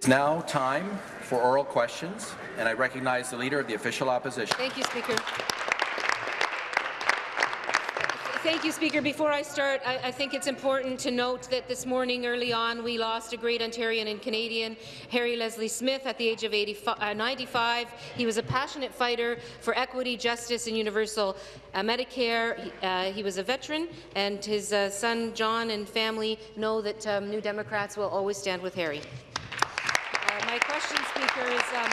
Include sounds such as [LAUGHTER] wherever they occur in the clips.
It's now time for oral questions, and I recognize the Leader of the Official Opposition. Thank you, Speaker. Thank you, Speaker. Before I start, I, I, think it's important to note that this morning, early on, we lost a great Ontarian and Canadian, Harry Leslie Smith, at the age of 85, uh, 95. He was a passionate fighter for equity, justice, and universal uh, Medicare. He, uh, he, was a veteran, and his uh, son, John, and family know that um, New Democrats will always stand with Harry. My question, Speaker, is... Um,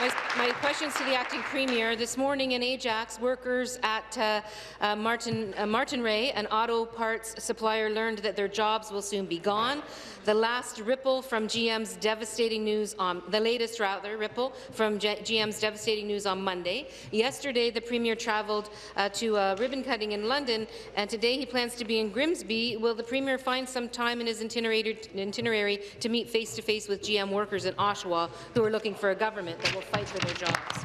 my, my, questions to the acting premier. This morning in Ajax, workers at uh, uh, Martin, uh, Martinrea, an auto parts supplier, learned that their jobs will soon be gone. The last ripple from GM's devastating news on the latest rather ripple from G GM's devastating news on Monday. Yesterday, the premier travelled uh, to a ribbon cutting in London, and today he plans to be in Grimsby. Will the premier find some time in his itinerary, itinerary to meet face to face with GM workers in Oshawa who are looking for a government that will fight for their jobs.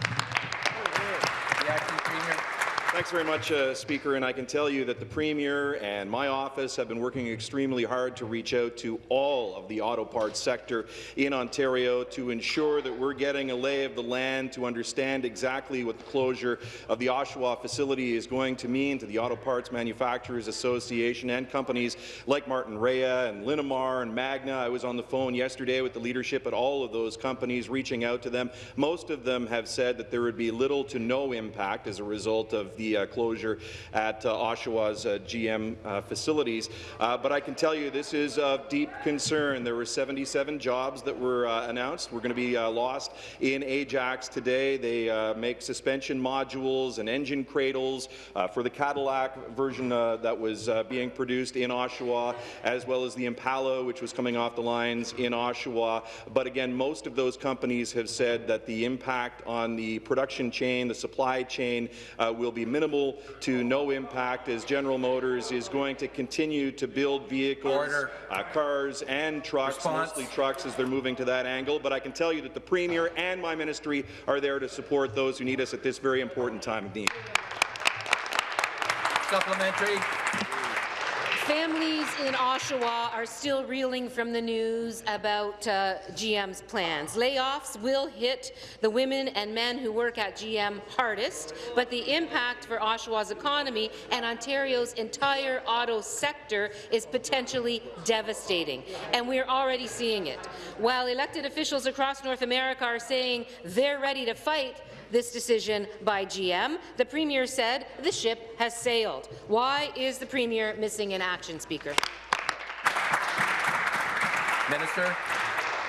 Thanks very much, uh, Speaker. And I can tell you that the Premier and my office have been working extremely hard to reach out to all of the auto parts sector in Ontario to ensure that we're getting a lay of the land to understand exactly what the closure of the Oshawa facility is going to mean to the Auto Parts Manufacturers Association and companies like Martinrea and Linamar and Magna. I was on the phone yesterday with the leadership at all of those companies, reaching out to them. Most of them have said that there would be little to no impact as a result of the the uh, closure at uh, Oshawa's uh, GM facilities. but I can tell you this is of deep concern. There were 77 jobs that were announced. We're going to be lost in Ajax today. They make suspension modules and engine cradles for the Cadillac version that was being produced in Oshawa, as well as the Impala, which was coming off the lines in Oshawa. But again, most of those companies have said that the impact on the production chain, the supply chain, uh, will be minimal to no impact as General Motors is going to continue to build vehicles, uh, cars and trucks, Response. mostly trucks as they're moving to that angle. But I can tell you that the Premier and my ministry are there to support those who need us at this very important time of need. Supplementary. Families in Oshawa are still reeling from the news about uh, GM's plans. Layoffs will hit the women and men who work at GM hardest, but the impact for Oshawa's economy and Ontario's entire auto sector is potentially devastating, and we're already seeing it. While elected officials across North America are saying they're ready to fight, this decision by GM. The Premier said the ship has sailed. Why is the Premier missing in action, Speaker? Minister.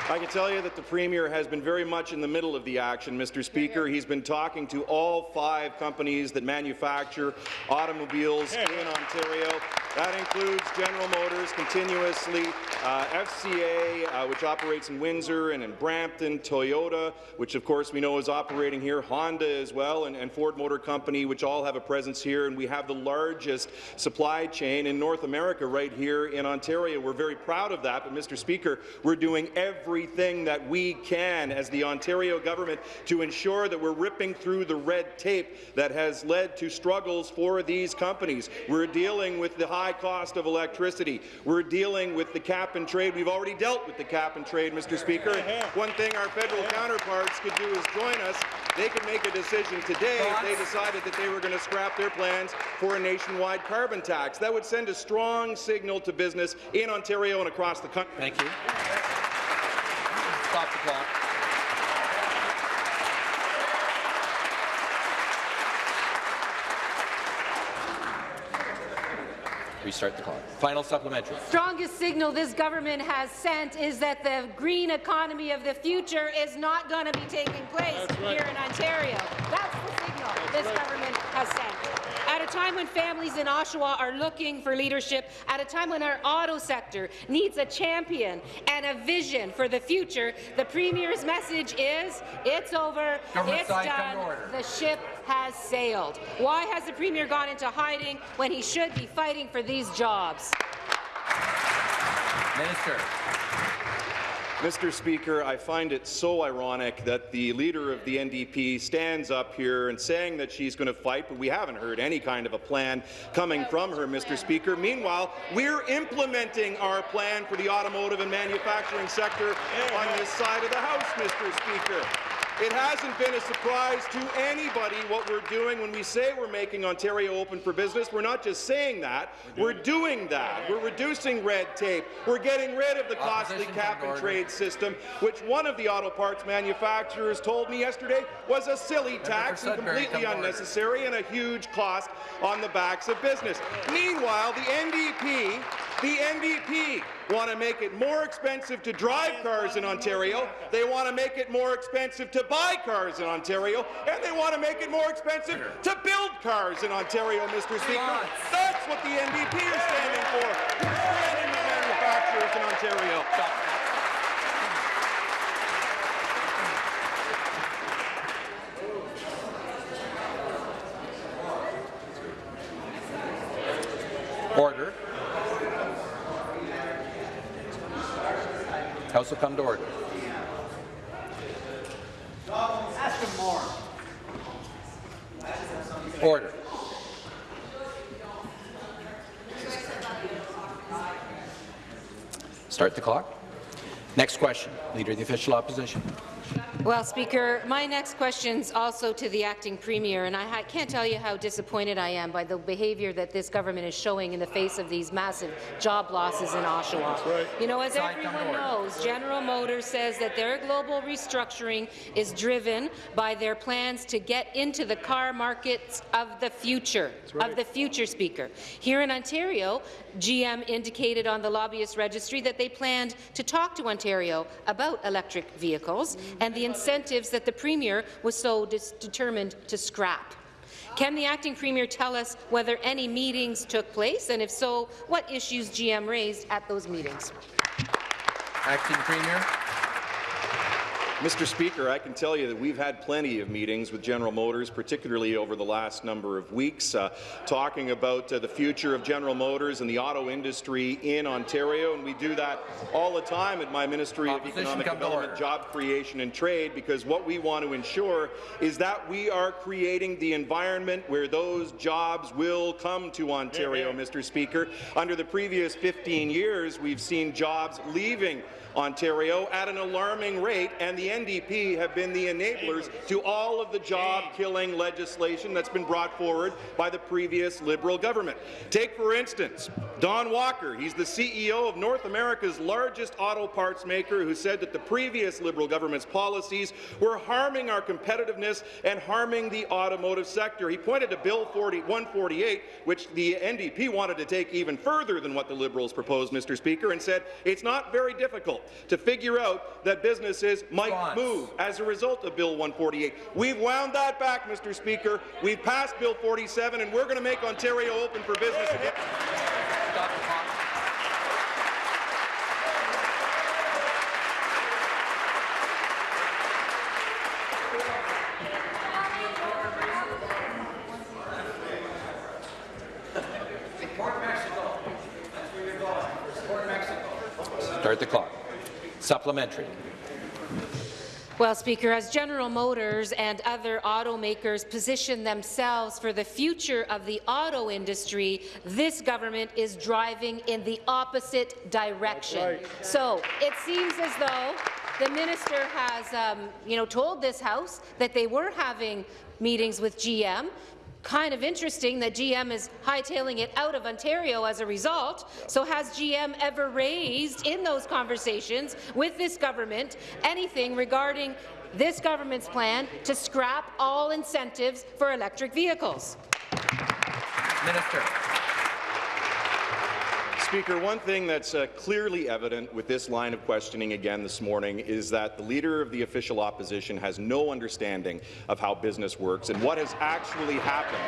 I can tell you that the Premier has been very much in the middle of the action, Mr. Speaker. He's been talking to all five companies that manufacture automobiles in Ontario. That includes General Motors continuously, uh, FCA, uh, which operates in Windsor and in Brampton, Toyota, which of course we know is operating here, Honda as well, and, and Ford Motor Company, which all have a presence here, and we have the largest supply chain in North America right here in Ontario. We're very proud of that, but Mr. Speaker, we're doing everything that we can as the Ontario government to ensure that we're ripping through the red tape that has led to struggles for these companies. We're dealing with the high high cost of electricity. We're dealing with the cap and trade. We've already dealt with the cap and trade, Mr. Speaker. One thing our federal counterparts could do is join us. They could make a decision today if they decided that they were going to scrap their plans for a nationwide carbon tax. That would send a strong signal to business in Ontario and across the country. Thank you. Stop the clock. Restart the clock. Final supplementary. Strongest signal this government has sent is that the green economy of the future is not going to be taking place right. here in Ontario. That's the signal That's this right. government has sent. At a time when families in Oshawa are looking for leadership, at a time when our auto sector needs a champion and a vision for the future, the Premier's message is, it's over, government it's done, the ship has sailed. Why has the Premier gone into hiding when he should be fighting for these jobs? Minister. Mr. Speaker, I find it so ironic that the leader of the NDP stands up here and saying that she's going to fight, but we haven't heard any kind of a plan coming from her, Mr. Speaker. Meanwhile, we're implementing our plan for the automotive and manufacturing sector on this side of the House, Mr. Speaker. It hasn't been a surprise to anybody what we're doing when we say we're making Ontario open for business. We're not just saying that, we're doing that. We're reducing red tape. We're getting rid of the costly cap and trade system, which one of the auto parts manufacturers told me yesterday was a silly tax and completely come to order. unnecessary and a huge cost on the backs of business. Meanwhile, the NDP, the NDP want to make it more expensive to drive cars in Ontario. They want to make it more expensive to buy cars in Ontario, and they want to make it more expensive to build cars in Ontario, Mr. Speaker. That's what the NDP is standing for. We're Standing with manufacturers in Ontario. Order. Will come to order. Order. Start the clock. Next question. Leader of the Official Opposition. Well, Speaker, my next question is also to the acting premier, and I can't tell you how disappointed I am by the behaviour that this government is showing in the face of these massive job losses in Oshawa. You know, as everyone knows, General Motors says that their global restructuring is driven by their plans to get into the car markets of the future, of the future, Speaker. Here in Ontario, GM indicated on the lobbyist registry that they planned to talk to Ontario about electric vehicles and the incentives that the Premier was so determined to scrap. Can the acting Premier tell us whether any meetings took place, and if so, what issues GM raised at those meetings? Acting Premier. Mr. Speaker, I can tell you that we've had plenty of meetings with General Motors, particularly over the last number of weeks, uh, talking about uh, the future of General Motors and the auto industry in Ontario, and we do that all the time at my Ministry Opposition, of Economic Development. Job Creation and Trade, because what we want to ensure is that we are creating the environment where those jobs will come to Ontario, Mr. Speaker. Under the previous 15 years, we've seen jobs leaving Ontario at an alarming rate, and the NDP have been the enablers to all of the job-killing legislation that's been brought forward by the previous Liberal government. Take, for instance, Don Walker. He's the CEO of North America's largest auto parts maker who said that the previous Liberal government's policies were harming our competitiveness and harming the automotive sector. He pointed to Bill 40 148, which the NDP wanted to take even further than what the Liberals proposed, Mr. Speaker, and said it's not very difficult to figure out that businesses might Response. move as a result of Bill 148. We've wound that back, Mr. Speaker. We've passed Bill 47, and we're going to make Ontario open for business again. Stop the clock. Start the clock. Supplementary. Well, Speaker, as General Motors and other automakers position themselves for the future of the auto industry, this government is driving in the opposite direction. So it seems as though the minister has, um, you know, told this House that they were having meetings with GM. Kind of interesting that GM is hightailing it out of Ontario as a result. So has GM ever raised in those conversations with this government anything regarding this government's plan to scrap all incentives for electric vehicles? Minister. Speaker, one thing that's uh, clearly evident with this line of questioning again this morning is that the Leader of the Official Opposition has no understanding of how business works and what has actually happened.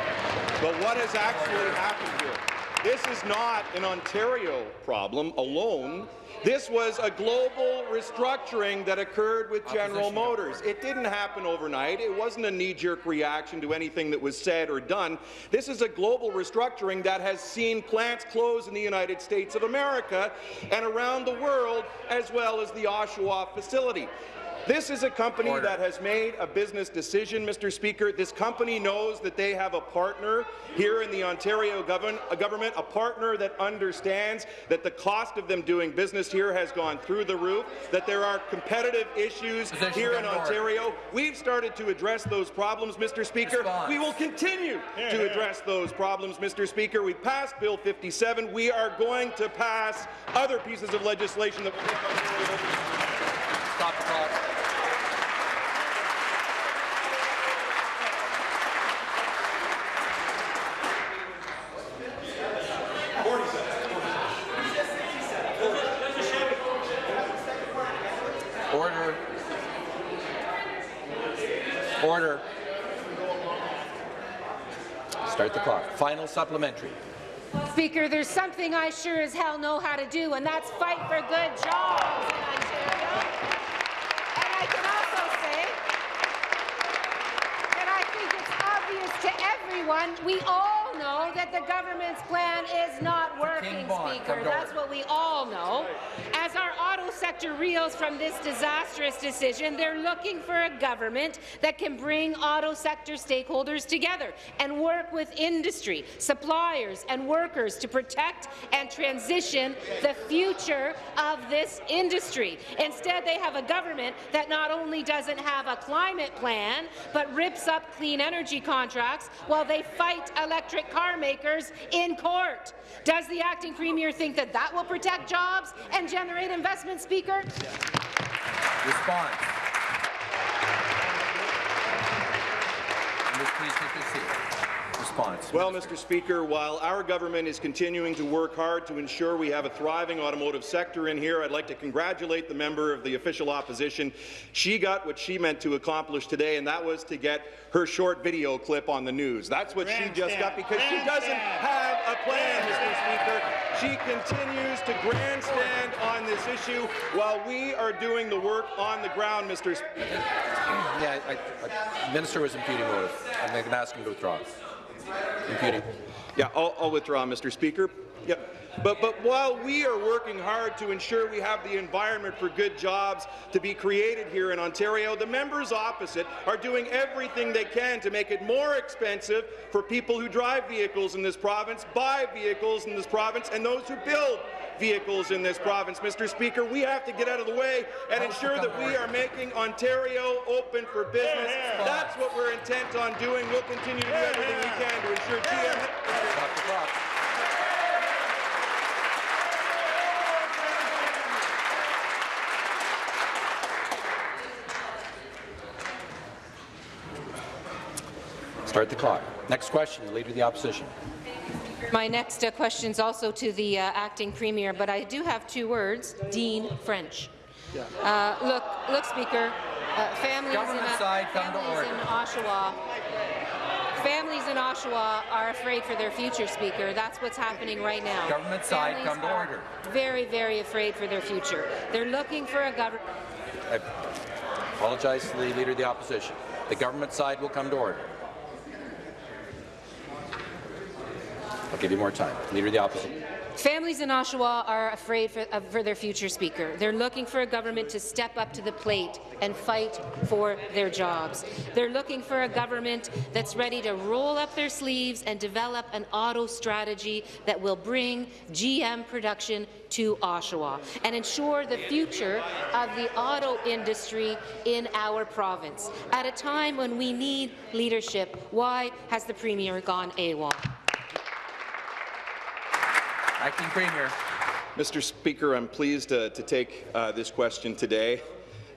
But what has actually happened here? This is not an Ontario problem alone. This was a global restructuring that occurred with General Motors. It didn't happen overnight. It wasn't a knee-jerk reaction to anything that was said or done. This is a global restructuring that has seen plants close in the United States of America and around the world, as well as the Oshawa facility. This is a company Order. that has made a business decision, Mr. Speaker. This company knows that they have a partner here in the Ontario govern uh, government, a partner that understands that the cost of them doing business here has gone through the roof, that there are competitive issues Position here in of order. Ontario. We've started to address those problems, Mr. Speaker. Response. We will continue to address those problems, Mr. Speaker. We passed Bill 57. We are going to pass other pieces of legislation that will make Ontario Stop the clock. Order. Order. Start the clock. Final supplementary. Speaker, there's something I sure as hell know how to do, and that's fight for good jobs in Ontario. And I can also say that I think it's obvious to everyone, we all know that the government's plan is not working, Speaker. That's what we all know. Auto sector reels from this disastrous decision, they're looking for a government that can bring auto sector stakeholders together and work with industry, suppliers and workers to protect and transition the future of this industry. Instead, they have a government that not only doesn't have a climate plan, but rips up clean energy contracts while they fight electric car makers in court. Does the acting premier think that that will protect jobs and generate investment, Speaker? Response. Please take seat. Response. Well, Mr. Speaker, while our government is continuing to work hard to ensure we have a thriving automotive sector in here, I'd like to congratulate the member of the official opposition. She got what she meant to accomplish today, and that was to get her short video clip on the news. That's what she just got because she doesn't have a plan, Mr. Speaker. She continues to grandstand on this issue while we are doing the work on the ground, Mr. Speaker. Yeah, I, I, Minister was imputing motive. I'm going to ask him to withdraw. Imputing. Yeah, I'll, I'll withdraw, Mr. Speaker. Yeah. But, but while we are working hard to ensure we have the environment for good jobs to be created here in Ontario, the members opposite are doing everything they can to make it more expensive for people who drive vehicles in this province, buy vehicles in this province, and those who build vehicles in this province. Mr. Speaker, we have to get out of the way and ensure that we are making Ontario open for business. That's what we're intent on doing. We'll continue to do everything we can to ensure GM Stop the clock. Start the clock. Next question, the Leader of the Opposition. My next uh, question is also to the uh, acting premier, but I do have two words: Dean French. Uh, look, look, Speaker. Uh, families Government in, side, families in Oshawa. Families in Oshawa are afraid for their future, Speaker. That's what's happening right now. Government side, Families come to order. Very, very afraid for their future. They're looking for a government. I apologize to the Leader of the Opposition. The government side will come to order. I'll give you more time. Leader the Opposition. Families in Oshawa are afraid for, uh, for their future, Speaker. They're looking for a government to step up to the plate and fight for their jobs. They're looking for a government that's ready to roll up their sleeves and develop an auto strategy that will bring GM production to Oshawa and ensure the future of the auto industry in our province. At a time when we need leadership, why has the Premier gone AWOL? Acting Premier. Mr. Speaker, I'm pleased uh, to take uh, this question today.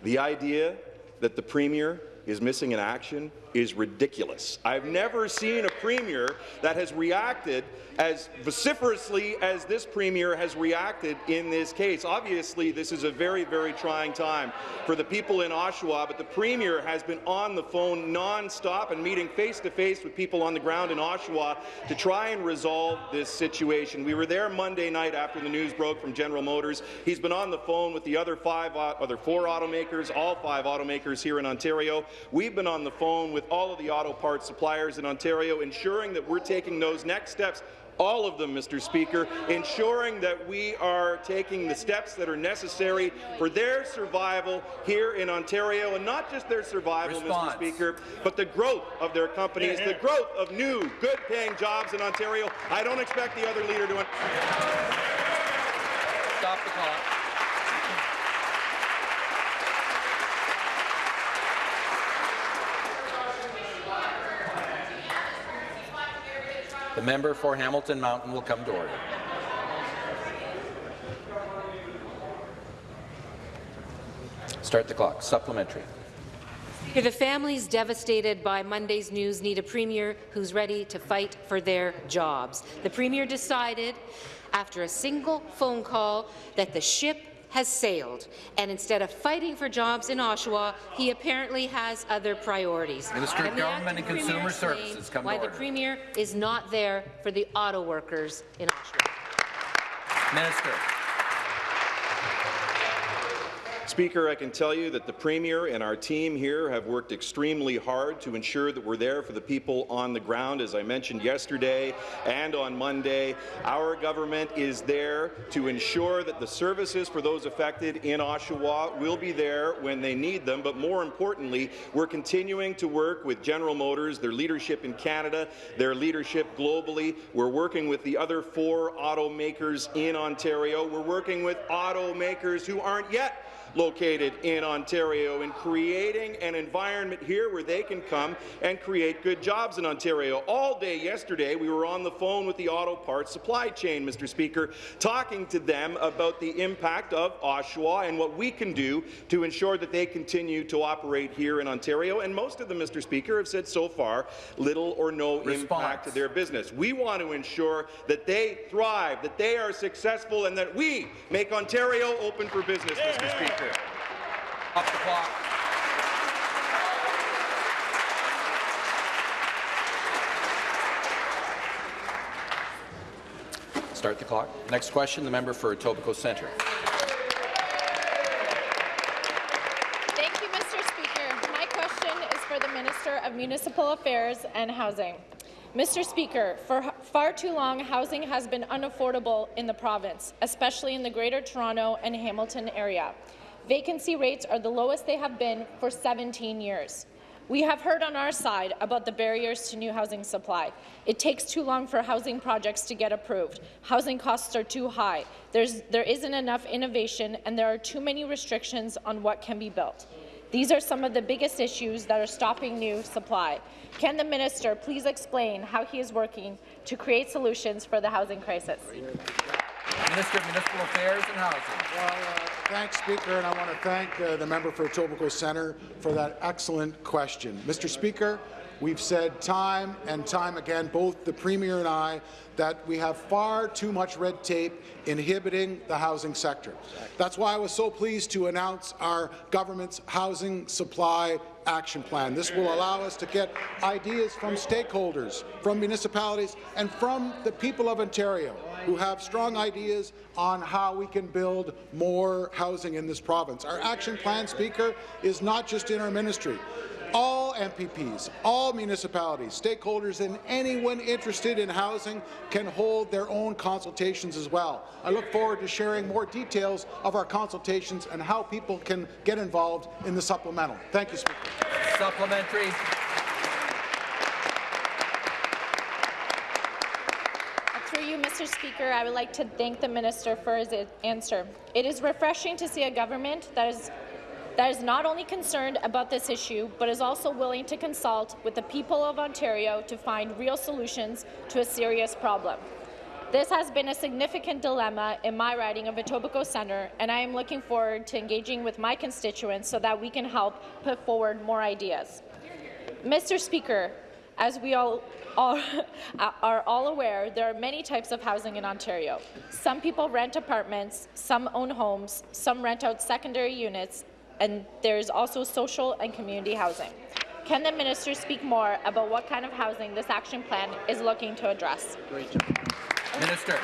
The idea that the Premier is missing in action is ridiculous. I've never seen a premier that has reacted as vociferously as this premier has reacted in this case. Obviously, this is a very, very trying time for the people in Oshawa, but the premier has been on the phone non-stop and meeting face-to-face -face with people on the ground in Oshawa to try and resolve this situation. We were there Monday night after the news broke from General Motors. He's been on the phone with the other five, other four automakers, all five automakers here in Ontario. We've been on the phone with all of the auto parts suppliers in Ontario, ensuring that we're taking those next steps all of them, Mr. Speaker, ensuring that we are taking the steps that are necessary for their survival here in Ontario, and not just their survival, Response. Mr. Speaker, but the growth of their companies, the growth of new, good-paying jobs in Ontario. I don't expect the other leader to... Stop the clock. The member for Hamilton Mountain will come to order. Start the clock. Supplementary. The families devastated by Monday's news need a premier who's ready to fight for their jobs. The premier decided, after a single phone call, that the ship has sailed, and instead of fighting for jobs in Oshawa, he apparently has other priorities. Minister of Government and Consumer Services, come to Why the premier is not there for the auto workers in Oshawa. Minister. Speaker, I can tell you that the Premier and our team here have worked extremely hard to ensure that we're there for the people on the ground. As I mentioned yesterday and on Monday, our government is there to ensure that the services for those affected in Oshawa will be there when they need them, but more importantly, we're continuing to work with General Motors, their leadership in Canada, their leadership globally. We're working with the other four automakers in Ontario. We're working with automakers who aren't yet located in Ontario and creating an environment here where they can come and create good jobs in Ontario. All day yesterday, we were on the phone with the auto parts supply chain, Mr. Speaker, talking to them about the impact of Oshawa and what we can do to ensure that they continue to operate here in Ontario. And most of them, Mr. Speaker, have said so far little or no Response. impact to their business. We want to ensure that they thrive, that they are successful, and that we make Ontario open for business, Mr. Speaker. Up the clock. Start the clock. Next question, the member for Etobicoke Centre. Thank you, Mr. Speaker. My question is for the Minister of Municipal Affairs and Housing. Mr. Speaker, for far too long, housing has been unaffordable in the province, especially in the Greater Toronto and Hamilton area. Vacancy rates are the lowest they have been for 17 years. We have heard on our side about the barriers to new housing supply. It takes too long for housing projects to get approved. Housing costs are too high. There's, there isn't enough innovation, and there are too many restrictions on what can be built. These are some of the biggest issues that are stopping new supply. Can the minister please explain how he is working to create solutions for the housing crisis? Minister of Municipal Affairs and Housing. Well, uh, thanks, Speaker, and I want to thank uh, the member for Etobicoke Centre for that excellent question. Mr. Speaker, we've said time and time again, both the Premier and I, that we have far too much red tape inhibiting the housing sector. That's why I was so pleased to announce our government's housing supply action plan. This will allow us to get ideas from stakeholders, from municipalities, and from the people of Ontario who have strong ideas on how we can build more housing in this province. Our action plan, Speaker, is not just in our ministry. All MPPs, all municipalities, stakeholders, and anyone interested in housing can hold their own consultations as well. I look forward to sharing more details of our consultations and how people can get involved in the supplemental. Thank you, Speaker. Supplementary. Through you, Mr. Speaker, I would like to thank the minister for his answer. It is refreshing to see a government that is that is not only concerned about this issue, but is also willing to consult with the people of Ontario to find real solutions to a serious problem. This has been a significant dilemma in my riding of Etobicoke Centre, and I am looking forward to engaging with my constituents so that we can help put forward more ideas. Mr. Speaker, as we all, all [LAUGHS] are all aware, there are many types of housing in Ontario. Some people rent apartments, some own homes, some rent out secondary units, and there is also social and community housing. Can the minister speak more about what kind of housing this action plan is looking to address? Minister.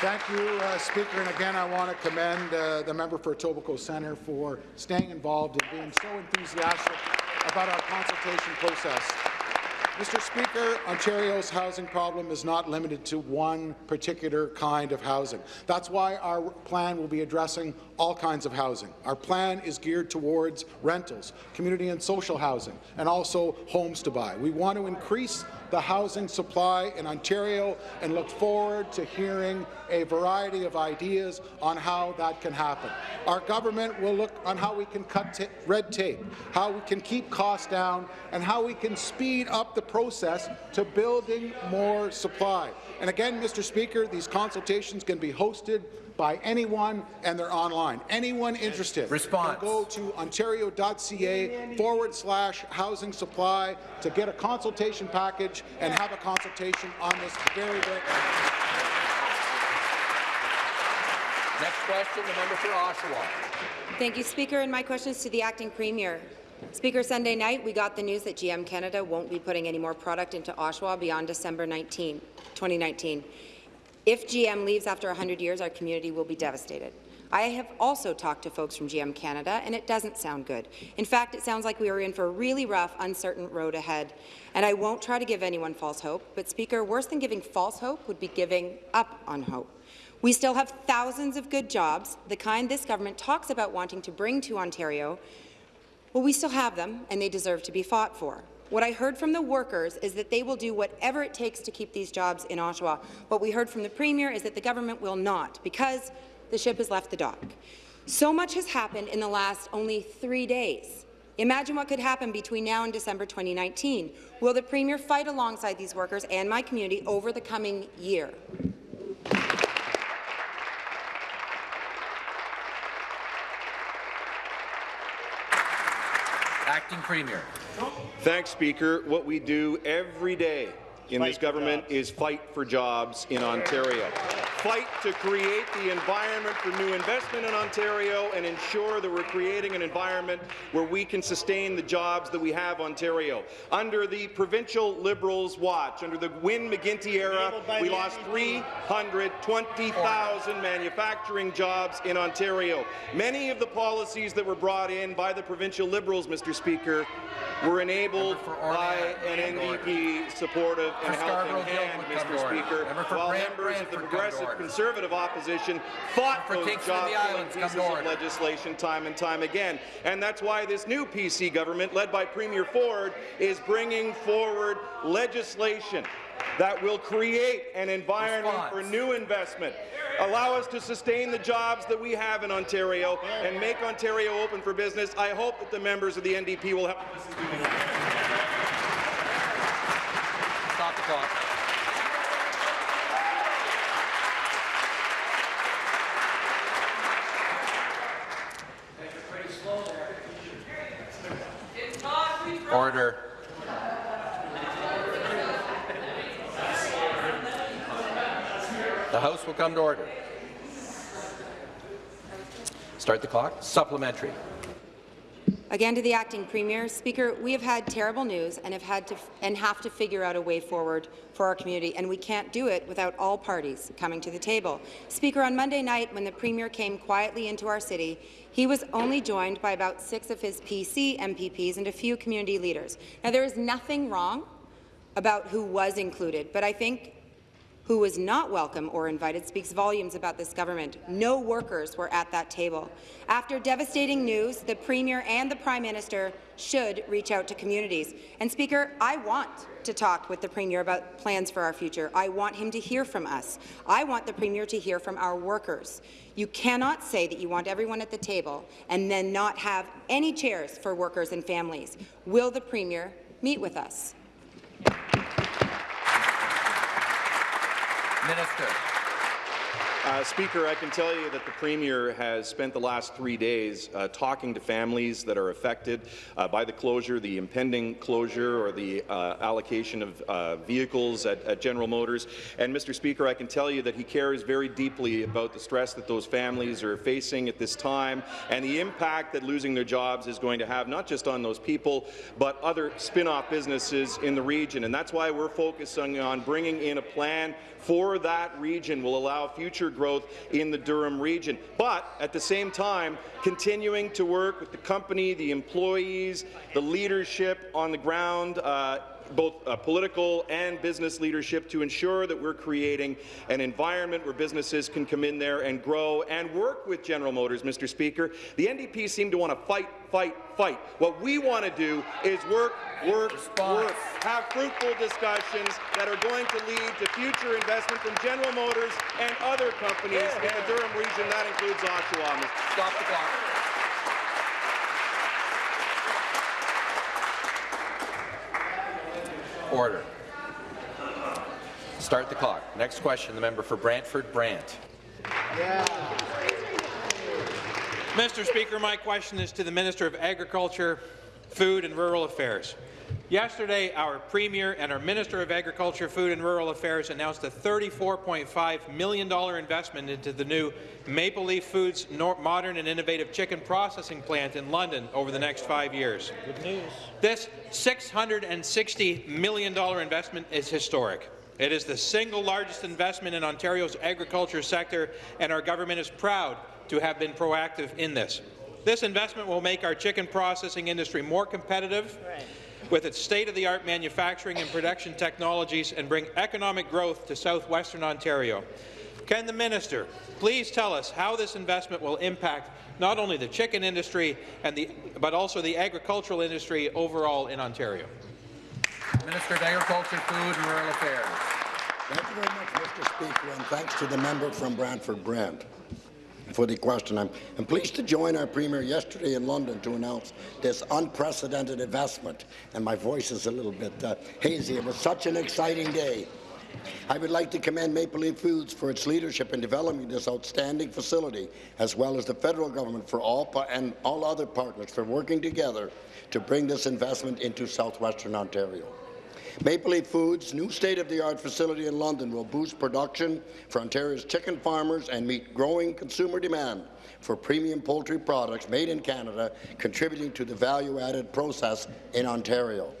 Thank you, uh, Speaker. And again, I want to commend uh, the member for Etobicoke Centre for staying involved and being so enthusiastic about our consultation process. Mr. Speaker, Ontario's housing problem is not limited to one particular kind of housing. That's why our plan will be addressing all kinds of housing. Our plan is geared towards rentals, community and social housing, and also homes to buy. We want to increase the housing supply in Ontario and look forward to hearing a variety of ideas on how that can happen. Our government will look on how we can cut red tape, how we can keep costs down, and how we can speed up the process to building more supply. And again, Mr. Speaker, these consultations can be hosted by anyone, and they're online. Anyone interested Response. can go to ontario.ca forward slash housing supply to get a consultation package and have a consultation on this very, very Next question, the member for Oshawa. Thank you, Speaker. And my question is to the acting premier. Speaker, Sunday night we got the news that GM Canada won't be putting any more product into Oshawa beyond December 19, 2019. If GM leaves after 100 years, our community will be devastated. I have also talked to folks from GM Canada, and it doesn't sound good. In fact, it sounds like we are in for a really rough, uncertain road ahead. And I won't try to give anyone false hope, but Speaker, worse than giving false hope would be giving up on hope. We still have thousands of good jobs, the kind this government talks about wanting to bring to Ontario. Well, we still have them, and they deserve to be fought for. What I heard from the workers is that they will do whatever it takes to keep these jobs in Ottawa. What we heard from the Premier is that the government will not, because the ship has left the dock. So much has happened in the last only three days. Imagine what could happen between now and December 2019. Will the Premier fight alongside these workers and my community over the coming year? Acting Premier. Thanks, Speaker. What we do every day in this government is fight for jobs in Ontario. Fight to create the environment for new investment in Ontario and ensure that we're creating an environment where we can sustain the jobs that we have in Ontario. Under the provincial Liberals' watch, under the Wynne McGuinty era, we lost 320,000 manufacturing jobs in Ontario. Many of the policies that were brought in by the provincial Liberals, Mr. Speaker, were enabled by an NDP supportive and helping hand, Mr. Speaker, while members of the Progressive Conservative opposition fought for those Kingston and the job-killing Islands, pieces of legislation time and time again. And that's why this new PC government, led by Premier Ford, is bringing forward legislation that will create an environment Response. for new investment, allow us to sustain the jobs that we have in Ontario, and make Ontario open for business. I hope that the members of the NDP will help Order. The House will come to order. Start the clock. Supplementary. Again to the acting premier. Speaker, we have had terrible news and have had to and have to figure out a way forward for our community, and we can't do it without all parties coming to the table. Speaker, on Monday night, when the premier came quietly into our city, he was only joined by about six of his PC MPPs and a few community leaders. Now, there is nothing wrong about who was included, but I think who was not welcome or invited speaks volumes about this government. No workers were at that table. After devastating news, the Premier and the Prime Minister should reach out to communities. And Speaker, I want to talk with the Premier about plans for our future. I want him to hear from us. I want the Premier to hear from our workers. You cannot say that you want everyone at the table and then not have any chairs for workers and families. Will the Premier meet with us? Minister. Uh, Speaker, I can tell you that the Premier has spent the last three days uh, talking to families that are affected uh, by the closure, the impending closure or the uh, allocation of uh, vehicles at, at, General Motors. And, Mr. Speaker, I can tell you that he cares very deeply about the stress that those families are facing at this time and the impact that losing their jobs is going to have not just on those people, but other spin-off businesses in the region. And that's why we're focusing on bringing in a plan for that region will allow future growth in the Durham region. But at the same time, continuing to work with the company, the employees, the leadership on the ground, uh, both uh, political and business leadership to ensure that we're creating an environment where businesses can come in there and grow and work with General Motors, Mr. Speaker. The NDP seem to want to fight, fight, fight. What we want to do is work, work, Response. work, have fruitful discussions that are going to lead to future investment from General Motors and other companies yeah, in the Durham region. That includes Oshawa. Stop the clock. Order. Start the clock. Next question, the member for Brantford Brant. Yeah. Mr. Speaker, my question is to the Minister of Agriculture, Food and Rural Affairs. Yesterday, our Premier and our Minister of Agriculture, Food and Rural Affairs announced a $34.5 million investment into the new Maple Leaf Foods modern and innovative chicken processing plant in London over the next five years. Good news. This $660 million investment is historic. It is the single largest investment in Ontario's agriculture sector, and our government is proud to have been proactive in this. This investment will make our chicken processing industry more competitive right. With its state-of-the-art manufacturing and production technologies and bring economic growth to southwestern Ontario. Can the minister please tell us how this investment will impact not only the chicken industry and the, but also the agricultural industry overall in Ontario? Minister of Agriculture, Food and Rural Affairs. Thank you very much, Mr. Speaker, and thanks to the member from Brantford Brant for the question. I'm, I'm, pleased to join our Premier yesterday in London to announce this unprecedented investment. And my voice is a little bit uh, hazy. It was such an exciting day. I would like to commend Maple Leaf Foods for its leadership in developing this outstanding facility, as well as the federal government for all and all other partners for working together to bring this investment into southwestern Ontario. Maple Leaf Foods' new state-of-the-art facility in London will boost production for Ontario's chicken farmers and meet growing consumer demand for premium poultry products made in Canada, contributing to the value-added process in Ontario.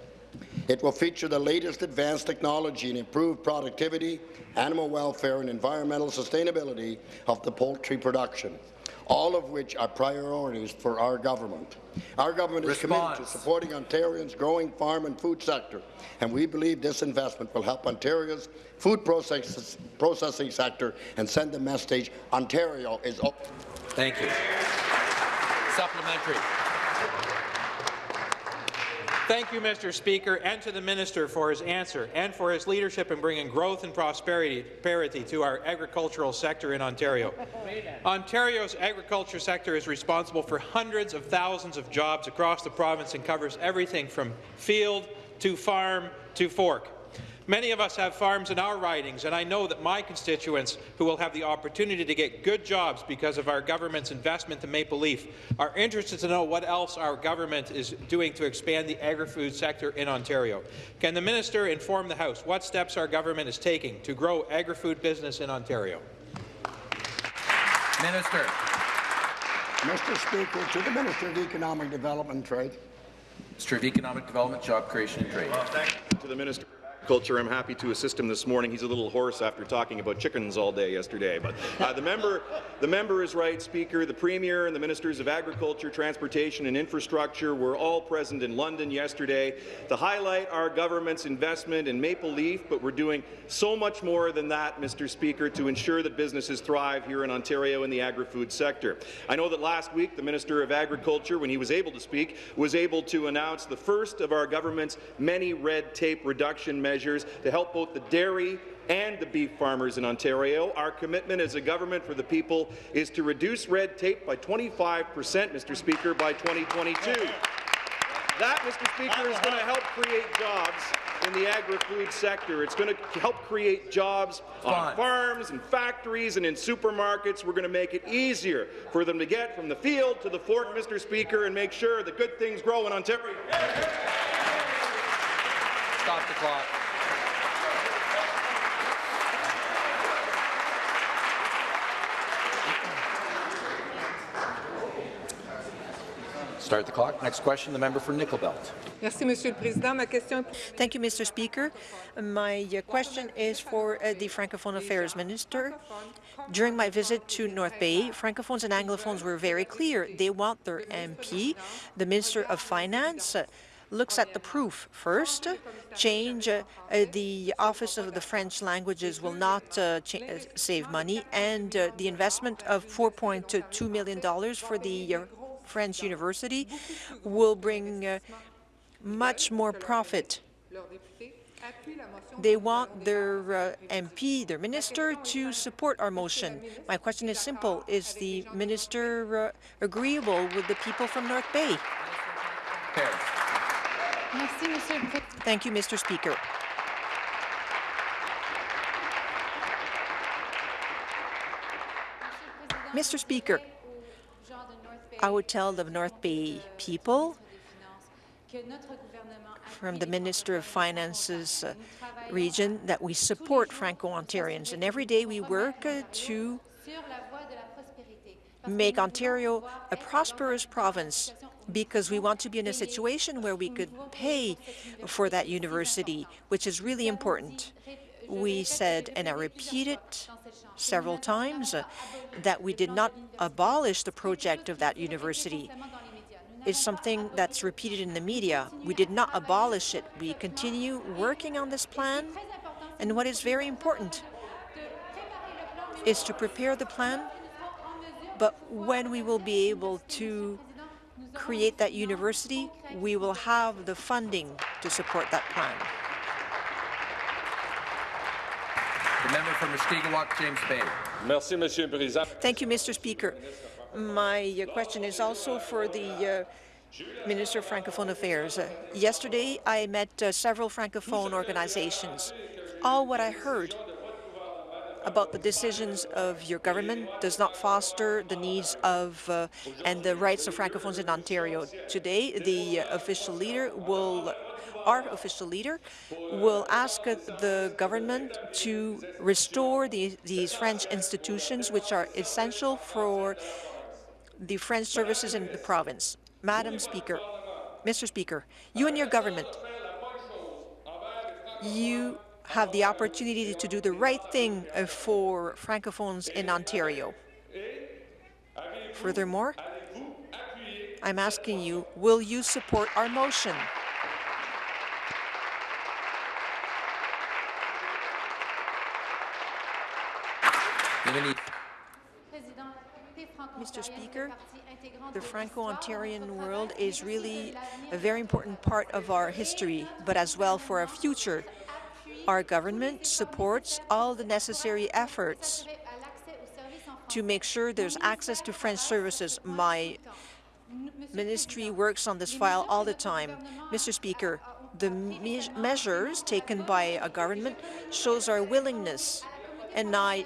It will feature the latest advanced technology and improved productivity, animal welfare and environmental sustainability of the poultry production all of which are priorities for our government. Our government Response. is committed to supporting Ontarians' growing farm and food sector, and we believe this investment will help Ontario's food process processing sector and send the message Ontario is open. Thank you. Supplementary. Thank you, Mr. Speaker, and to the Minister for his answer and for his leadership in bringing growth and prosperity to our agricultural sector in Ontario. Ontario's agriculture sector is responsible for hundreds of thousands of jobs across the province and covers everything from field to farm to fork. Many of us have farms in our ridings, and I know that my constituents, who will have the opportunity to get good jobs because of our government's investment in Maple Leaf, are interested to know what else our government is doing to expand the agri-food sector in Ontario. Can the minister inform the House what steps our government is taking to grow agri-food business in Ontario? Minister. Mr. Speaker, to the Minister of Economic Development and Trade. Minister of Economic Development, Job Creation and Trade. Well, thank you to the Minister. Culture. I'm happy to assist him this morning. He's a little hoarse after talking about chickens all day yesterday. But uh, the member, the member is right, Speaker. The Premier and the Ministers of Agriculture, Transportation and Infrastructure were all present in London yesterday to highlight our government's investment in Maple Leaf. But we're doing so much more than that, Mr. Speaker, to ensure that businesses thrive here in Ontario in the agri-food sector. I know that last week the Minister of Agriculture, when he was able to speak, was able to announce the first of our government's many red tape reduction measures measures to help both the dairy and the beef farmers in Ontario. Our commitment as a government for the people is to reduce red tape by 25 percent, Mr. Speaker, by 2022. That, Mr. Speaker, is going to help create jobs in the agri-food sector. It's going to help create jobs on farms and factories and in supermarkets. We're going to make it easier for them to get from the field to the fork, Mr. Speaker, and make sure that good things grow in Ontario. Stop the clock. Start the clock. Next question, the member for Nickel Belt. Merci, Monsieur le Président. Ma question Thank you, Mr. Speaker. My uh, question is for uh, the Francophone Affairs Minister. During my visit to North Bay, Francophones and Anglophones were very clear. They want their MP, the Minister of Finance, uh, looks at the proof first. Change uh, uh, the Office of the French Languages will not uh, uh, save money, and uh, the investment of $4.2 million for the French University will bring uh, much more profit. They want their uh, MP, their minister, to support our motion. My question is simple. Is the minister uh, agreeable with the people from North Bay? Harris. Merci, Monsieur le Président. Thank you, Mr. Speaker. Mr. Speaker, I would tell the North Bay people from the Minister of Finance's uh, region that we support Franco-Ontarians, and every day we work uh, to make Ontario a prosperous province because we want to be in a situation where we could pay for that university, which is really important. We said, and I repeat it several times, uh, that we did not abolish the project of that university. It's something that's repeated in the media. We did not abolish it. We continue working on this plan, and what is very important is to prepare the plan, but when we will be able to create that university, we will have the funding to support that plan. The member for Mushkegowuk, James Bay. Merci, Monsieur le Président. Thank you, Mr. Speaker. My uh, question is also for the uh, Minister of Francophone Affairs. Uh, yesterday, I met uh, several Francophone organizations. All what I heard about the decisions of your government does not foster the needs of uh, and the rights of Francophones in Ontario. Today, the official leader will our official leader will ask the government to restore the, these French institutions which are essential for the French services in the province. Madam Speaker, Mr. Speaker, you and your government, you have the opportunity to do the right thing uh, for Francophones in Ontario. Furthermore, I'm asking you, will you support our motion? Mr. Speaker, the Franco-Ontarian world is really a very important part of our history, but as well for our future. Our government supports all the necessary efforts to make sure there's access to French services. My ministry works on this file all the time. Mr. Speaker, the me measures taken by a government shows our willingness, and I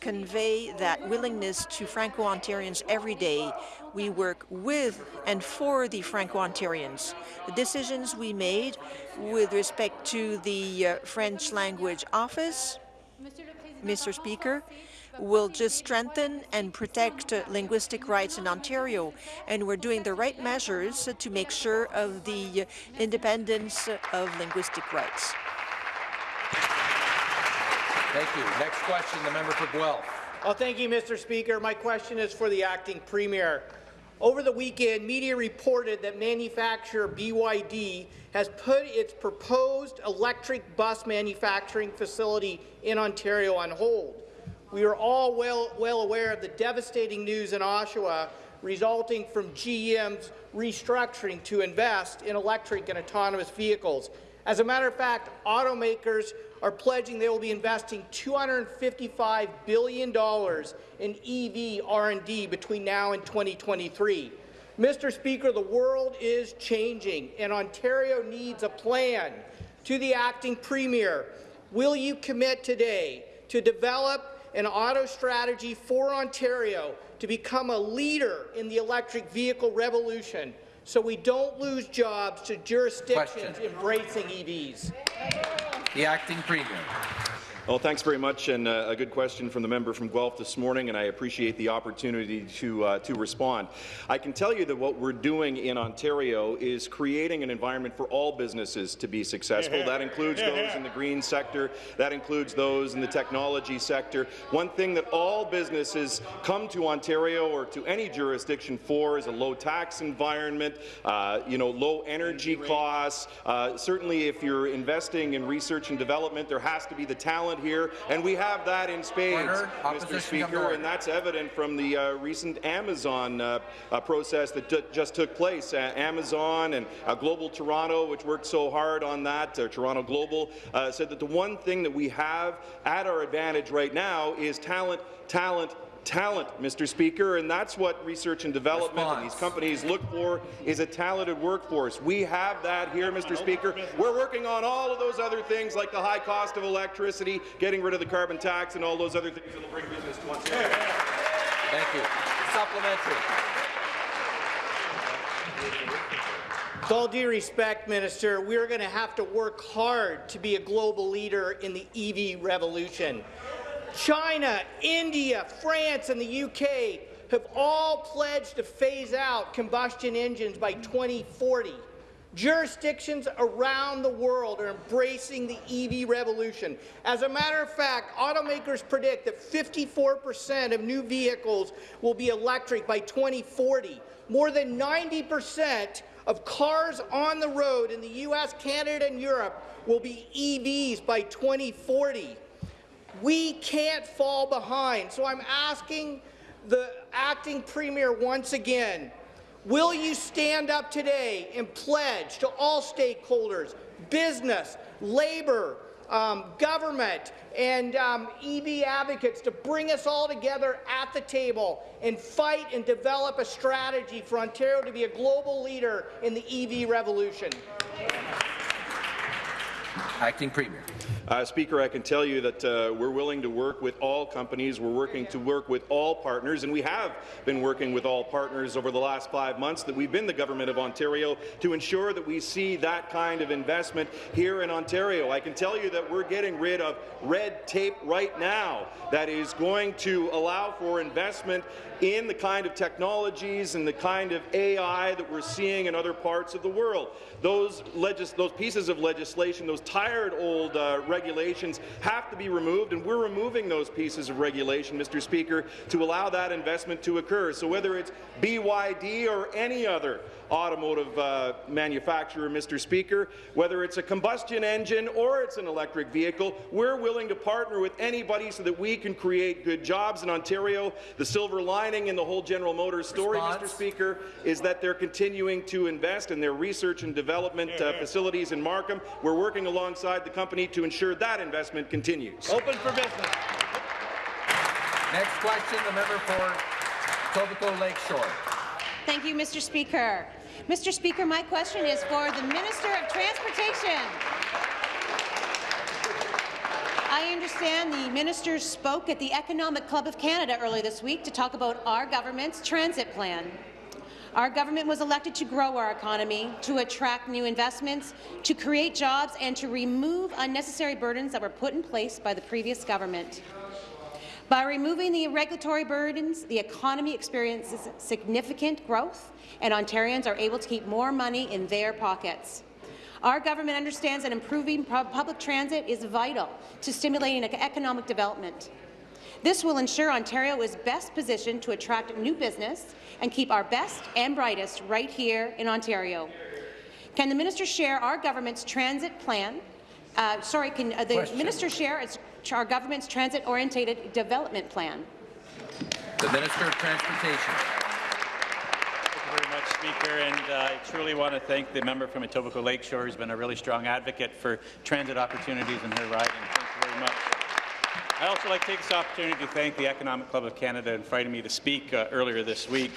convey that willingness to Franco-Ontarians every day. We work with and for the Franco-Ontarians. The decisions we made with respect to the uh, French language office, Mr. Speaker, will just strengthen and protect uh, linguistic rights in Ontario, and we're doing the right measures to make sure of the uh, independence of linguistic rights. Thank you. Next question, the member for Guelph. Well, thank you, Mr. Speaker. My question is for the acting premier. Over the weekend, media reported that manufacturer BYD has put its proposed electric bus manufacturing facility in Ontario on hold. We are all well, well aware of the devastating news in Oshawa resulting from GM's restructuring to invest in electric and autonomous vehicles. As a matter of fact, automakers are pledging they will be investing $255 billion in EV R&D between now and 2023. Mr. Speaker, the world is changing, and Ontario needs a plan to the acting premier, will you commit today to develop an auto strategy for Ontario to become a leader in the electric vehicle revolution so we don't lose jobs to jurisdictions Question. embracing EVs? The acting premier. Well, thanks very much, and uh, a good question from the member from Guelph this morning, and I appreciate the opportunity to uh, to respond. I can tell you that what we're doing in Ontario is creating an environment for all businesses to be successful. That includes those in the green sector, that includes those in the technology sector. One thing that all businesses come to Ontario or to any jurisdiction for is a low tax environment, uh, you know, low energy costs. Uh, certainly, if you're investing in research and development, there has to be the talent here, and we have that in spades, Order. Mr. Opposition Speaker, and that's evident from the uh, recent Amazon uh, uh, process that just took place. Uh, Amazon and uh, Global Toronto, which worked so hard on that, uh, Toronto Global, uh, said that the one thing that we have at our advantage right now is talent, talent, talent, Mr. Speaker, and that's what research and development and these companies look for is a talented workforce. We have that here, Mr. Speaker. We're working on all of those other things like the high cost of electricity, getting rid of the carbon tax, and all those other things that will bring business to Ontario. Thank you. Supplementary. With all due respect, Minister, we're going to have to work hard to be a global leader in the EV revolution. China, India, France, and the UK have all pledged to phase out combustion engines by 2040. Jurisdictions around the world are embracing the EV revolution. As a matter of fact, automakers predict that 54% of new vehicles will be electric by 2040. More than 90% of cars on the road in the U.S., Canada, and Europe will be EVs by 2040. We can't fall behind. So I'm asking the acting premier once again, will you stand up today and pledge to all stakeholders, business, labour, um, government, and um, EV advocates to bring us all together at the table and fight and develop a strategy for Ontario to be a global leader in the EV revolution? Acting premier. Uh, Speaker, I can tell you that uh, we're willing to work with all companies. We're working to work with all partners, and we have been working with all partners over the last five months that we've been the Government of Ontario to ensure that we see that kind of investment here in Ontario. I can tell you that we're getting rid of red tape right now that is going to allow for investment in the kind of technologies and the kind of AI that we're seeing in other parts of the world. Those, those pieces of legislation, those tired old uh, regulations have to be removed, and we're removing those pieces of regulation, Mr. Speaker, to allow that investment to occur. So whether it's BYD or any other automotive uh, manufacturer, Mr. Speaker, whether it's a combustion engine or it's an electric vehicle, we're willing to partner with anybody so that we can create good jobs in Ontario. The silver lining in the whole General Motors story, Mr. Speaker, is that they're continuing to invest in their research and development uh, facilities in Markham. We're working alongside the company to ensure that investment continues. Open for business. Next question, the member for Etobicoke Lakeshore. Thank you, Mr. Speaker. Mr. Speaker, my question is for the Minister of Transportation. I understand the minister spoke at the Economic Club of Canada earlier this week to talk about our government's transit plan. Our government was elected to grow our economy, to attract new investments, to create jobs, and to remove unnecessary burdens that were put in place by the previous government. By removing the regulatory burdens, the economy experiences significant growth, and Ontarians are able to keep more money in their pockets. Our government understands that improving public transit is vital to stimulating economic development. This will ensure Ontario is best positioned to attract new business and keep our best and brightest right here in Ontario. Can the minister share our government's transit plan? Uh, sorry, can uh, the Question. minister share its, our government's transit-oriented development plan? The Minister of Transportation. Thank you very much, Speaker, and uh, I truly want to thank the member from Etobicoke Lakeshore who's been a really strong advocate for transit opportunities in her riding. Thank you very much. I'd also like to take this opportunity to thank the Economic Club of Canada for inviting me to speak uh, earlier this week.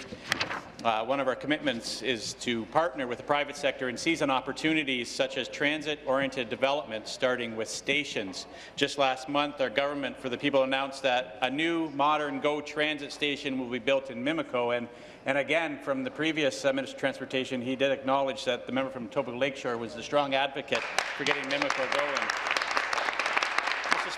Uh, one of our commitments is to partner with the private sector and seize on opportunities such as transit-oriented development, starting with stations. Just last month, our government for the people announced that a new modern GO transit station will be built in Mimico, and and again, from the previous uh, Minister of Transportation, he did acknowledge that the member from Etobicoke Lakeshore was a strong advocate for getting Mimico going.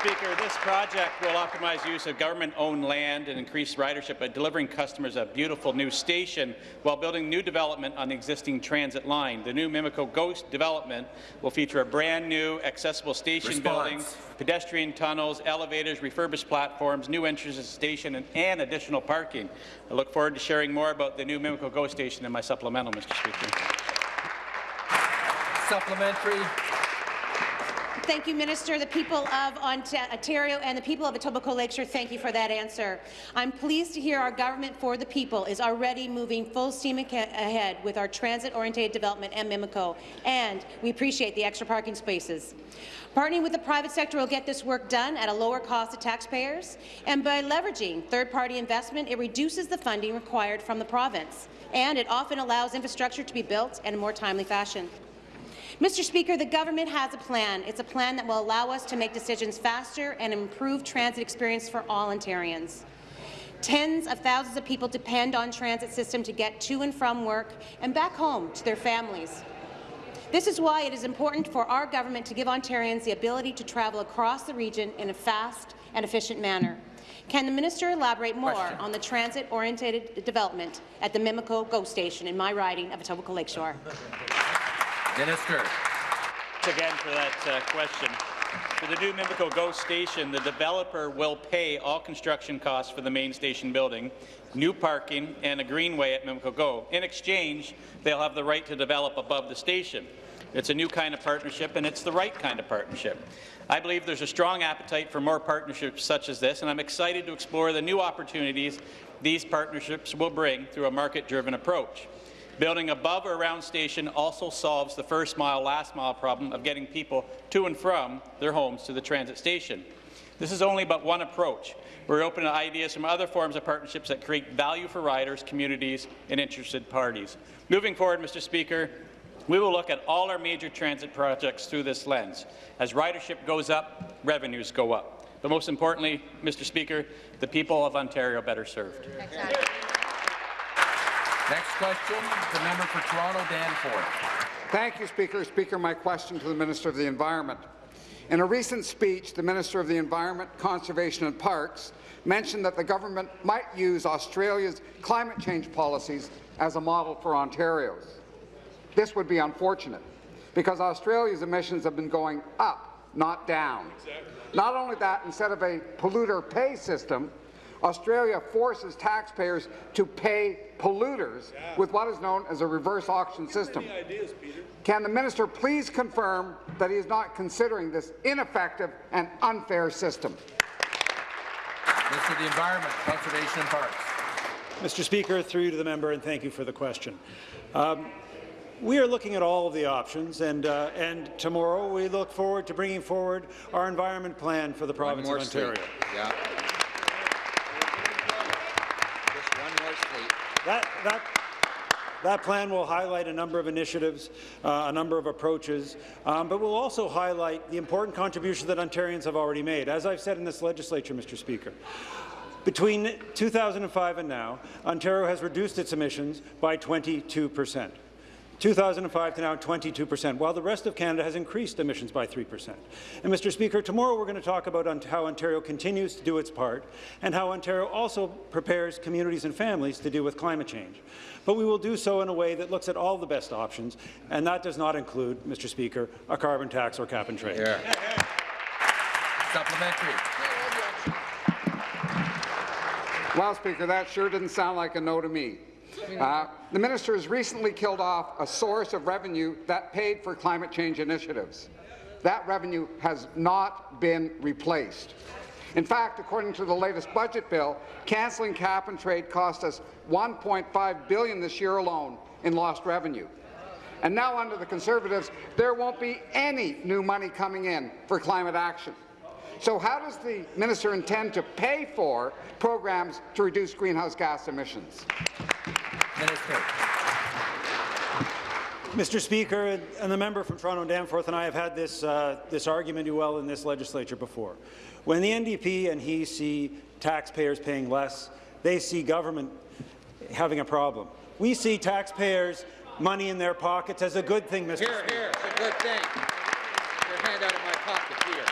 Mr. Speaker, this project will optimize use of government-owned land and increase ridership by delivering customers a beautiful new station while building new development on the existing transit line. The new Mimico Ghost development will feature a brand-new accessible station Response. building, pedestrian tunnels, elevators, refurbished platforms, new entrances to the station, and, and additional parking. I look forward to sharing more about the new Mimico Ghost station in my supplemental, Mr. Speaker. Supplementary. Thank you, Minister. The people of Ontario and the people of Etobicoke Lakeshore, thank you for that answer. I'm pleased to hear our government for the people is already moving full steam ahead with our transit-oriented development and Mimico, and we appreciate the extra parking spaces. Partnering with the private sector will get this work done at a lower cost to taxpayers, and by leveraging third-party investment, it reduces the funding required from the province, and it often allows infrastructure to be built in a more timely fashion. Mr. Speaker, the government has a plan. It's a plan that will allow us to make decisions faster and improve transit experience for all Ontarians. Tens of thousands of people depend on transit system to get to and from work and back home to their families. This is why it is important for our government to give Ontarians the ability to travel across the region in a fast and efficient manner. Can the minister elaborate more Question. on the transit-oriented development at the Mimico GO station in my riding of Etobicoke Lakeshore? [LAUGHS] Minister. Again for that uh, question. For the new Mimico GO station, the developer will pay all construction costs for the main station building, new parking, and a greenway at Mimico GO. In exchange, they'll have the right to develop above the station. It's a new kind of partnership, and it's the right kind of partnership. I believe there's a strong appetite for more partnerships such as this, and I'm excited to explore the new opportunities these partnerships will bring through a market-driven approach. Building above or around station also solves the first mile, last mile problem of getting people to and from their homes to the transit station. This is only but one approach. We're open to ideas from other forms of partnerships that create value for riders, communities, and interested parties. Moving forward, Mr. Speaker, we will look at all our major transit projects through this lens. As ridership goes up, revenues go up. But most importantly, Mr. Speaker, the people of Ontario better served. Exactly. Next question, the member for Toronto, Danforth. Thank you, Speaker. Speaker, my question to the Minister of the Environment. In a recent speech, the Minister of the Environment, Conservation and Parks mentioned that the government might use Australia's climate change policies as a model for Ontario's. This would be unfortunate, because Australia's emissions have been going up, not down. Exactly. Not only that, instead of a polluter pay system, Australia forces taxpayers to pay polluters yeah. with what is known as a reverse auction system. Ideas, Can the minister please confirm that he is not considering this ineffective and unfair system? Minister of the Environment, Conservation and Parks. Mr. Speaker, through to the member, and thank you for the question. Um, we are looking at all of the options, and, uh, and tomorrow we look forward to bringing forward our environment plan for the province of Ontario. Yeah. That, that, that plan will highlight a number of initiatives, uh, a number of approaches, um, but will also highlight the important contributions that Ontarians have already made. As I've said in this legislature, Mr. Speaker, between 2005 and now, Ontario has reduced its emissions by 22 percent. 2005 to now 22 percent, while the rest of Canada has increased emissions by 3 percent. And, Mr. Speaker, tomorrow we're going to talk about how Ontario continues to do its part and how Ontario also prepares communities and families to deal with climate change. But we will do so in a way that looks at all the best options, and that does not include, Mr. Speaker, a carbon tax or cap and trade. Yeah. Supplementary. Well, Speaker, that sure didn't sound like a no to me. Uh, the minister has recently killed off a source of revenue that paid for climate change initiatives. That revenue has not been replaced. In fact, according to the latest budget bill, cancelling cap and trade cost us 1.5 billion this year alone in lost revenue. And now under the Conservatives, there won't be any new money coming in for climate action. So how does the minister intend to pay for programs to reduce greenhouse gas emissions? Minister. Mr. Speaker, and the member from Toronto Danforth and I have had this, uh, this argument well in this legislature before. When the NDP and he see taxpayers paying less, they see government having a problem. We see taxpayers' money in their pockets as a good thing, Mr. Here, Speaker. hear, it's a good thing. Your hand out of my pocket here.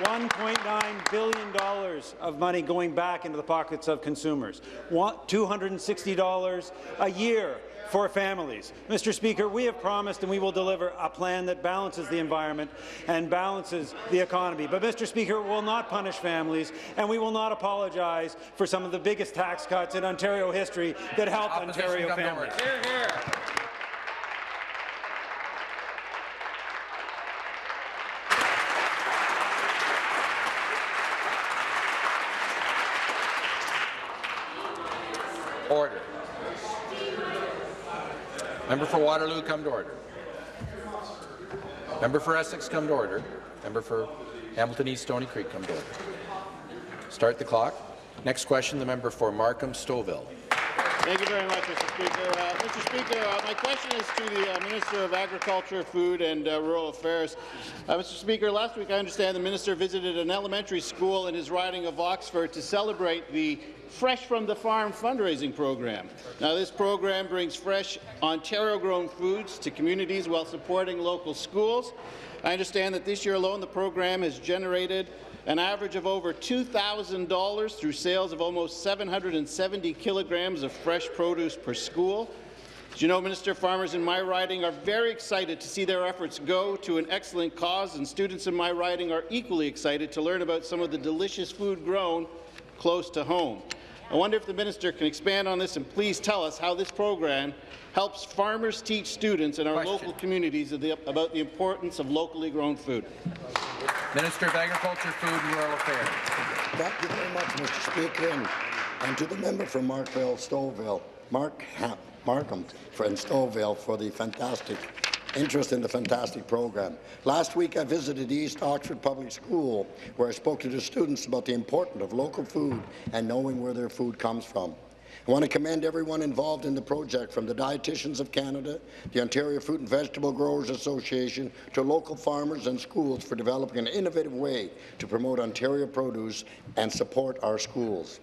$1.9 billion of money going back into the pockets of consumers. $260 a year for families. Mr. Speaker, we have promised and we will deliver a plan that balances the environment and balances the economy. But, Mr. Speaker, we will not punish families, and we will not apologize for some of the biggest tax cuts in Ontario history that help Opposition Ontario families. Hear, hear. Order. Member for Waterloo, come to order. Member for Essex, come to order. Member for Hamilton East Stony Creek, come to order. Start the clock. Next question, the member for Markham Stouffville. Thank you very much, Mr. Speaker. Uh, Mr. Speaker, uh, my question is to the uh, Minister of Agriculture, Food and uh, Rural Affairs. Uh, Mr. Speaker, last week I understand the minister visited an elementary school in his riding of Oxford to celebrate the Fresh from the Farm fundraising program. Now, this program brings fresh Ontario-grown foods to communities while supporting local schools. I understand that this year alone the program has generated an average of over $2,000 through sales of almost 770 kilograms of fresh produce per school. As you know, Minister, farmers in my riding are very excited to see their efforts go to an excellent cause, and students in my riding are equally excited to learn about some of the delicious food grown close to home. I wonder if the minister can expand on this and please tell us how this program helps farmers teach students in our Question. local communities of the, about the importance of locally grown food. Minister of Agriculture, Food and Rural Affairs. Thank you very much, Mr. Speaker, and, and to the member from Markville, Stouffville, Mark Markham from Stouffville for the fantastic interest in the fantastic program. Last week, I visited East Oxford Public School, where I spoke to the students about the importance of local food and knowing where their food comes from. I want to commend everyone involved in the project, from the Dietitians of Canada, the Ontario Fruit and Vegetable Growers Association, to local farmers and schools for developing an innovative way to promote Ontario produce and support our schools.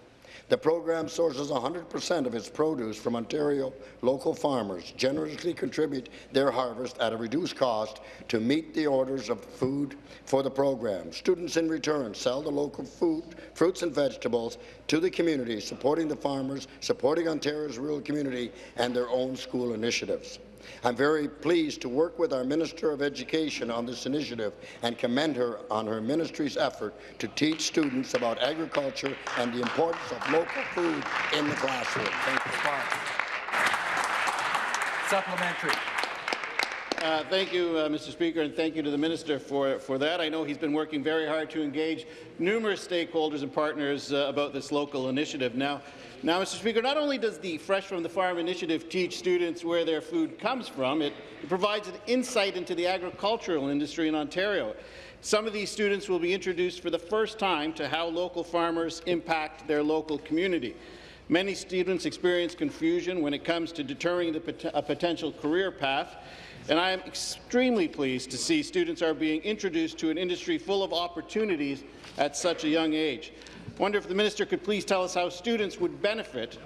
The program sources 100% of its produce from Ontario local farmers, generously contribute their harvest at a reduced cost to meet the orders of food for the program. Students in return sell the local food, fruits and vegetables to the community, supporting the farmers, supporting Ontario's rural community and their own school initiatives. I'm very pleased to work with our Minister of Education on this initiative and commend her on her ministry's effort to teach students about agriculture and the importance of local food in the classroom. Thank you. Supplementary. Uh, thank you, uh, Mr. Speaker, and thank you to the minister for, for that. I know he's been working very hard to engage numerous stakeholders and partners uh, about this local initiative. Now, now, Mr. Speaker, not only does the Fresh from the Farm initiative teach students where their food comes from, it, it provides an insight into the agricultural industry in Ontario. Some of these students will be introduced for the first time to how local farmers impact their local community. Many students experience confusion when it comes to determining pot a potential career path, and I am extremely pleased to see students are being introduced to an industry full of opportunities at such a young age. I wonder if the minister could please tell us how students would benefit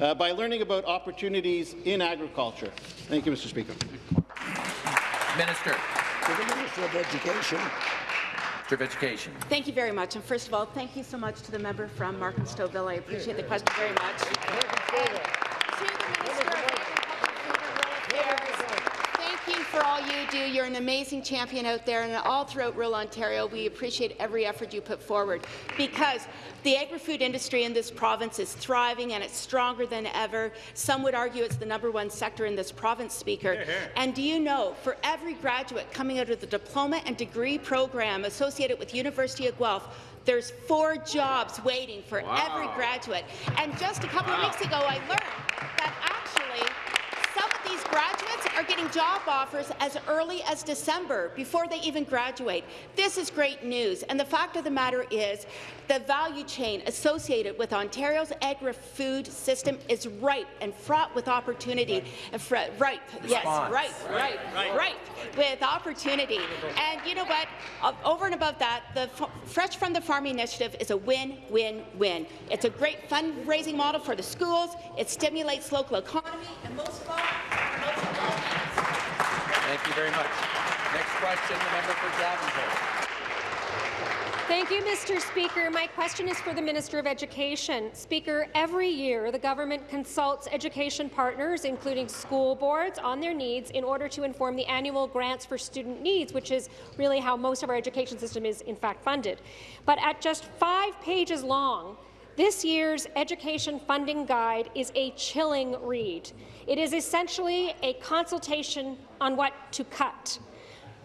uh, by learning about opportunities in agriculture. Thank you, Mr. Speaker. Minister. To the Minister of Education. Minister of Education. Thank you very much. And first of all, thank you so much to the member from Markham Stouffville. I appreciate the question very much. For all you do. You're an amazing champion out there, and all throughout rural Ontario, we appreciate every effort you put forward because the agri-food industry in this province is thriving and it's stronger than ever. Some would argue it's the number one sector in this province, Speaker. And do you know, for every graduate coming out of the diploma and degree program associated with University of Guelph, there's four jobs waiting for every graduate. And just a couple of weeks ago, I learned that actually some of these graduates are getting job offers as early as December before they even graduate. This is great news, and the fact of the matter is the value chain associated with Ontario's agri-food system is ripe and fraught with opportunity. Fr- Ripe, yes, ripe, Right, ripe, right. ripe with opportunity. And you know what? Over and above that, the Fresh from the Farm initiative is a win-win-win. It's a great fundraising model for the schools. It stimulates local economy, and most of all, Thank you very much. Next question, the member for Davenport. Thank you, Mr. Speaker. My question is for the Minister of Education. Speaker, every year the government consults education partners, including school boards, on their needs in order to inform the annual grants for student needs, which is really how most of our education system is in fact funded. But at just five pages long, this year's education funding guide is a chilling read. It is essentially a consultation on what to cut.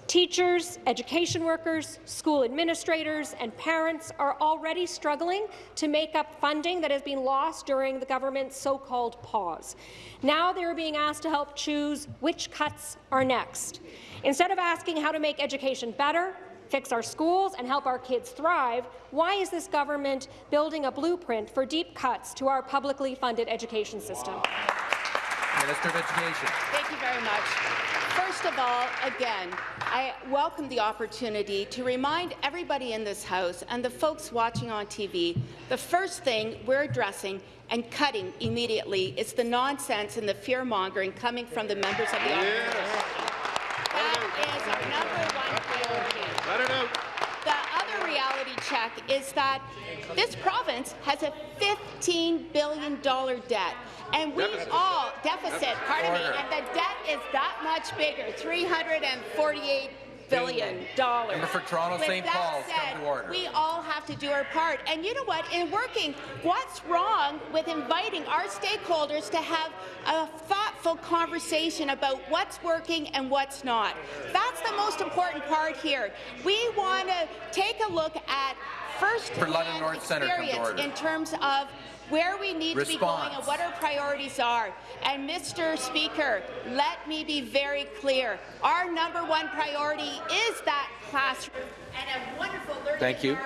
Teachers, education workers, school administrators and parents are already struggling to make up funding that has been lost during the government's so-called pause. Now they're being asked to help choose which cuts are next. Instead of asking how to make education better, fix our schools and help our kids thrive, why is this government building a blueprint for deep cuts to our publicly funded education system? Minister of Education. Thank you very much. First of all, again, I welcome the opportunity to remind everybody in this House and the folks watching on TV the first thing we're addressing and cutting immediately is the nonsense and the fear-mongering coming from the members of the opposition. That is our number one priority. Let it out. The other reality check is that this province has a $15 billion debt. And we Deficit. all, deficit, pardon me, and the debt is that much bigger, $348 billion. dollars. Member for Toronto With St. that Paul's, come said, to order. We all have to do our part. And you know what? In working, what's wrong with inviting our stakeholders to have a thoughtful conversation about what's working and what's not? That's the most important part here. We want to take a look at first For London North Centre, come to experience order. in terms of where we need to be going and what our priorities are. And Mr. Speaker, let me be very clear. Our number one priority is that classroom and a wonderful learning Thank you.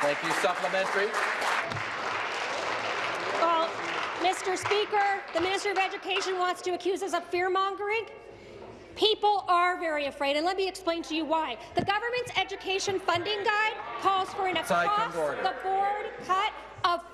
Thank you. Supplementary. Well, Mr. Speaker, the Minister of Education wants to accuse us of fear-mongering. People are very afraid, and let me explain to you why. The government's education funding guide calls for an Side, come to order. across-the-board cut of 4%.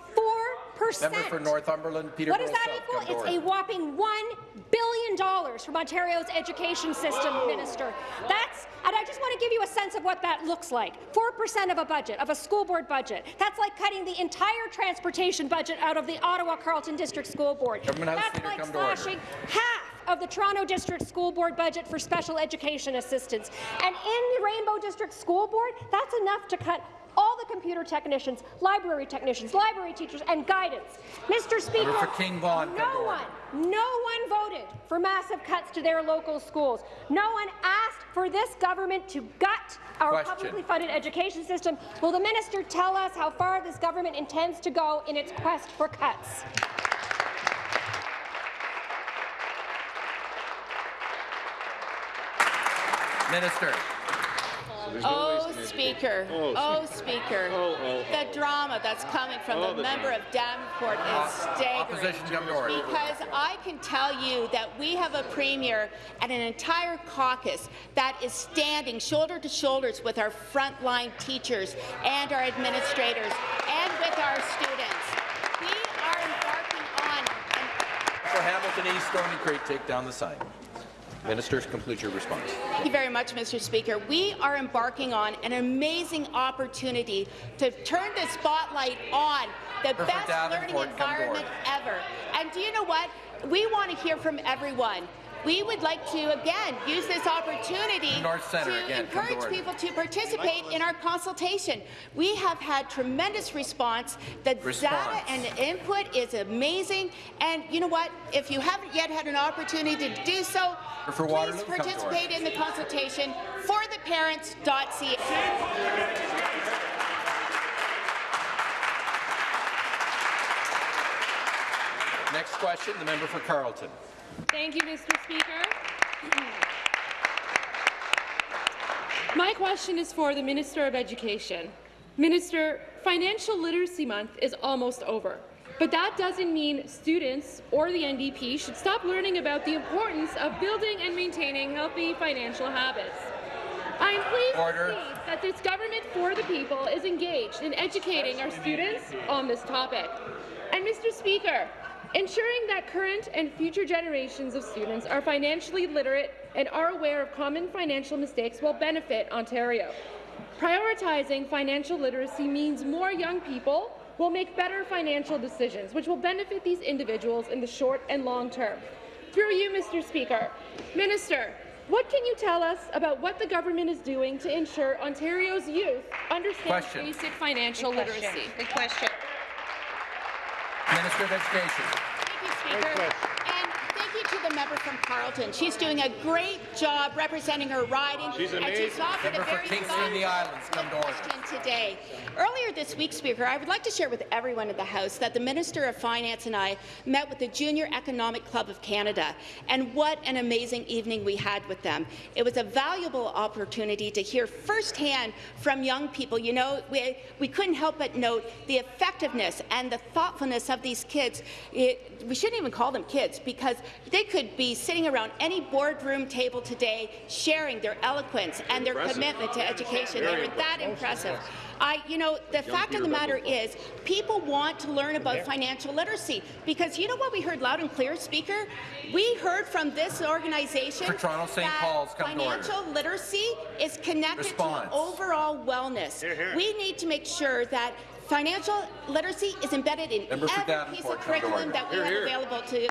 Member for Northumberland, Peter What does that South, equal? It's a whopping $1 billion from Ontario's education system, Minister. That's, and I just want to give you a sense of what that looks like. 4% of a budget, of a school board budget. That's like cutting the entire transportation budget out of the Ottawa Carleton District School Board. Government That's Leader, like come to order. slashing half of the Toronto District School Board budget for special education assistance. And in the Rainbow District School Board, that's enough to cut all the computer technicians, library technicians, library teachers, and guidance. Mr. Speaker, for King Vaughan, come to no one, no one voted for massive cuts to their local schools. No one asked for this government to gut our Question. publicly funded education system. Will the minister tell us how far this government intends to go in its quest for cuts? Minister. Oh, Speaker. Oh, Oh, Speaker. oh, The drama that's coming from Oh, the the member of Davenport is staggering. Opposition, come to order. Because I can tell you that we have a premier and an entire caucus that is standing shoulder to shoulders with our frontline teachers and our administrators and with our students. We are embarking on For Hamilton East, Stony Creek, take down the sign. Ministers, complete your response. Thank you very much, Mr. Speaker. We are embarking on an amazing opportunity to turn the spotlight on the Member best learning Davenport, environment ever. And do you know what? We want to hear from everyone. We would like to, again, use this opportunity to again, come to encourage people to participate in our consultation. We have had tremendous response. The Response. data and the input is amazing. And you know what? If you haven't yet had an opportunity to do so, For please Waterloo, participate in the consultation for the parents.ca. Next question, the member for Carleton. Thank you, Mr. Speaker. My question is for the Minister of Education. Minister, Financial Literacy Month is almost over, but that doesn't mean students or the NDP should stop learning about the importance of building and maintaining healthy financial habits. I am pleased Order. to see that this government for the people is engaged in educating our students on this topic. And Mr. Speaker, ensuring that current and future generations of students are financially literate and are aware of common financial mistakes will benefit Ontario. Prioritizing financial literacy means more young people will make better financial decisions, which will benefit these individuals in the short and long term. Through you, Mr. Speaker, Minister, what can you tell us about what the government is doing to ensure Ontario's youth understand Question. basic financial Good question. literacy? Good question. Minister of Education. Thank you, Speaker. And thank you to the member from Carleton. She's doing a great job representing her riding. She's And she's amazing. offered Member a for very Kingston and the Islands, come to question today. Earlier this week, Speaker, I would like to share with everyone in the House that the Minister of Finance and I met with the Junior Economic Club of Canada, and what an amazing evening we had with them. It was a valuable opportunity to hear firsthand from young people. You know, we, we couldn't help but note the effectiveness and the thoughtfulness of these kids. It, we shouldn't even call them kids because they could be sitting around any boardroom table today sharing their eloquence and their Impressive. commitment to education. Very they were that impressive. impressive. I, you know, the fact of the matter is, people want to learn about financial literacy because you know what we heard loud and clear, Speaker. We heard from this organization For Toronto St. that Paul's, come to financial literacy is connected Response. to overall wellness. Hear, hear. We need to make sure that financial literacy is embedded in Member for every piece of Davenport, come to curriculum that we Hear, have hear. available to.